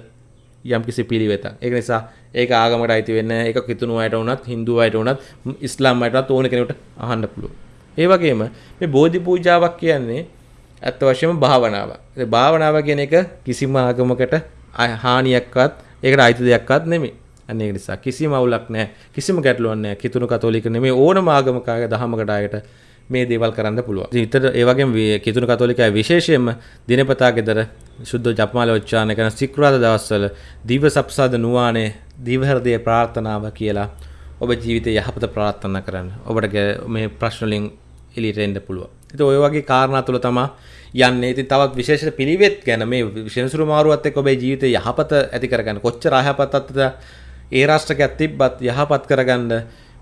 Speaker 2: යම්කිසි පිළිවෙතක්. ඒක නිසා ඒක ආගමකට අයිති වෙන්නේ ඒක කිතුණු අයට වුණත්, Hindu අයට වුණත්, ඉස්ලාම් අයටත් ඕන කෙනෙකුට අහන්න පුළුවන්. ඒ වගේම මේ බෝධි පූජාවක් කියන්නේ ඇත්ත වශයෙන්ම භාවනාවක්. ඒ භාවනාව කියන එක කිසිම ආගමකට හානියක්වත් ඒකට අයිති දෙයක්වත් නෙමෙයි. අන්න ඒක නිසා කිසිම අවුලක් නැහැ. කිසිම ගැටලුවක් නැහැ. කිතුණු කතෝලික නෙමෙයි ඕනම ආගමක දහමකට ආයත මේ දේවල් කරන්න පුළුවන්. ඉතින් ඒ වගේම කිතුණු කතෝලිකය විශේෂයෙන්ම දිනපතා ගෙදර ශුද්ධ ජපමාල උච්චාරණය කරන සිකුරාදා දවස්වල දිව සප්සාද නුවානේ දිව හෘදය ප්‍රාර්ථනාව කියලා ඔබ ජීවිතේ යහපත ප්‍රාර්ථනා කරන්න. ඔබට මේ ප්‍රශ්න වලින් එළියට එන්න පුළුවන්. ඉතින් ඔය වගේ කාරණා තුල තමයි යන්නේ. ඉතින් තවත් විශේෂ පිළිවෙත් ගැන මේ විශේෂසුරු මාරුවත් එක්ක ඔබේ ජීවිතේ යහපත ඇති කරගන්න. කොච්චර අයහපතත් ඒ රාෂ්ට්‍රකයක් තිබ්බත් යහපත් කරගන්න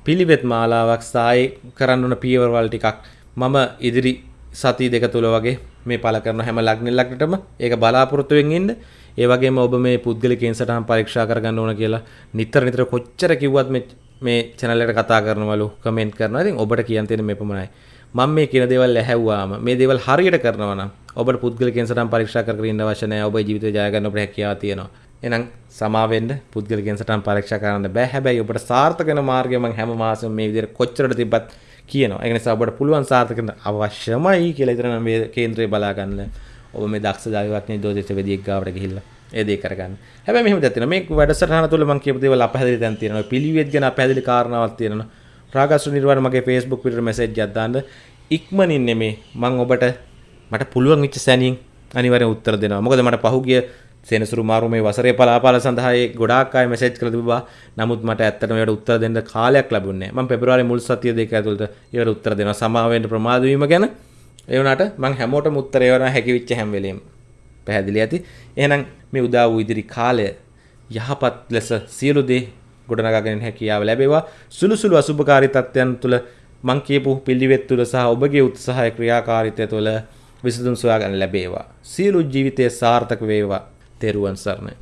Speaker 2: පිළිවෙත් මාලාවක් සායි කරන්න ඕන පියවරවල් ටිකක් මම ඉදිරි සති දෙක තුල වගේ මේ පළ කරන හැම ලග්න ලග්නටම ඒක බලාපොරොත්තු වෙමින් ඉන්න. ඒ වගේම ඔබ මේ පුද්ගලිකයන් සටහන් පරීක්ෂා කරගන්න ඕන කියලා නිතර නිතර කොච්චර කිව්වත් මේ මේ channel එකට කතා කරනවලු කමෙන්ට් කරනවා. ඉතින් ඔබට කියන්න තියෙන මේ පමණයි. මම මේ කියන දේවල් ඇහැව්වාම මේ දේවල් හරියට කරනවා නම් ඔබට පුද්ගලිකයන් සටහන් පරීක්ෂා කර කර ඉන්න අවශ්‍ය නැහැ. ඔබේ ජීවිතය ජය ගන්න ඔබට හැකියාව තියෙනවා. එහෙනම් සමාවෙන්න පුද්ගලිකයන් සටහන් පරීක්ෂා කරන්න බෑ. හැබැයි ඔබට සාර්ථක වෙන මාර්ගය මම හැම මාසෙම මේ විදිහට කොච්චරද තිබ්බත් කියනවා. ඒ නිසා ඔබට පුළුවන් සාර්ථක වෙන්න අවශ්‍යමයි කියලා ඉතින් මේ කේන්ද්‍රය බලා ගන්න. ඔබ මේ දක්ෂ ජාතිවක්ඥ දෝදිත වෙදියෙක් ගාවට ගිහිල්ලා ඒ දේ කරගන්න. හැබැයි මෙහෙම දෙයක් තියෙනවා. මේ වැඩසටහන තුළ මම කියපු දේවල් අපහැදිලි දැන් තියෙනවා. පිළිවෙත් ගැන අපහැදිලි කාරණාවක් තියෙනවා. රාගස්තු නිර්වාණ මගේ Facebook පිටුට මැසේජ් එකක් දාන්න. ඉක්මනින් නෙමේ මම ඔබට මට පුළුවන් වෙච්ච සැනින් අනිවාර්යෙන් උත්තර දෙනවා. මොකද මට පහුගිය සෙනසුරු මාරු මේ වසරේ පලාපාල සඳහා ඒ ගොඩාක් අය මැසේජ් කරලා තිබුණා. නමුත් මට ඇත්තටම ඒකට උත්තර දෙන්න කාලයක් ලැබුණේ නැහැ. මම පෙබරවාරි මුල් සතිය දෙක ඇතුළත ඒවට උත්තර දෙනවා. සමාව වෙන්න ප්‍රමාද වීම ගැන ඒ වුණාට මම හැමෝටම උත්තර ඒවනවා හැකි වෙච්ච හැම වෙලෙම. පැහැදිලි ඇති. එහෙනම් මේ උදා වූ ඉදිරි කාලය යහපත් ලෙස සියලු දේ ගොඩනගාගෙන හැකියාව ලැබේවා. සුළු සුළු අසුභකාරී තත්ත්වයන් තුළ මං කියපු පිළිවෙත් තුළ සහ ඔබගේ උත්සාහය ක්‍රියාකාරීත්වය තුළ විසඳුම් සොයාගන්න ලැබේවා. සියලු ජීවිතයේ සාර්ථක වේවා. තෙරුවන් සරණයි.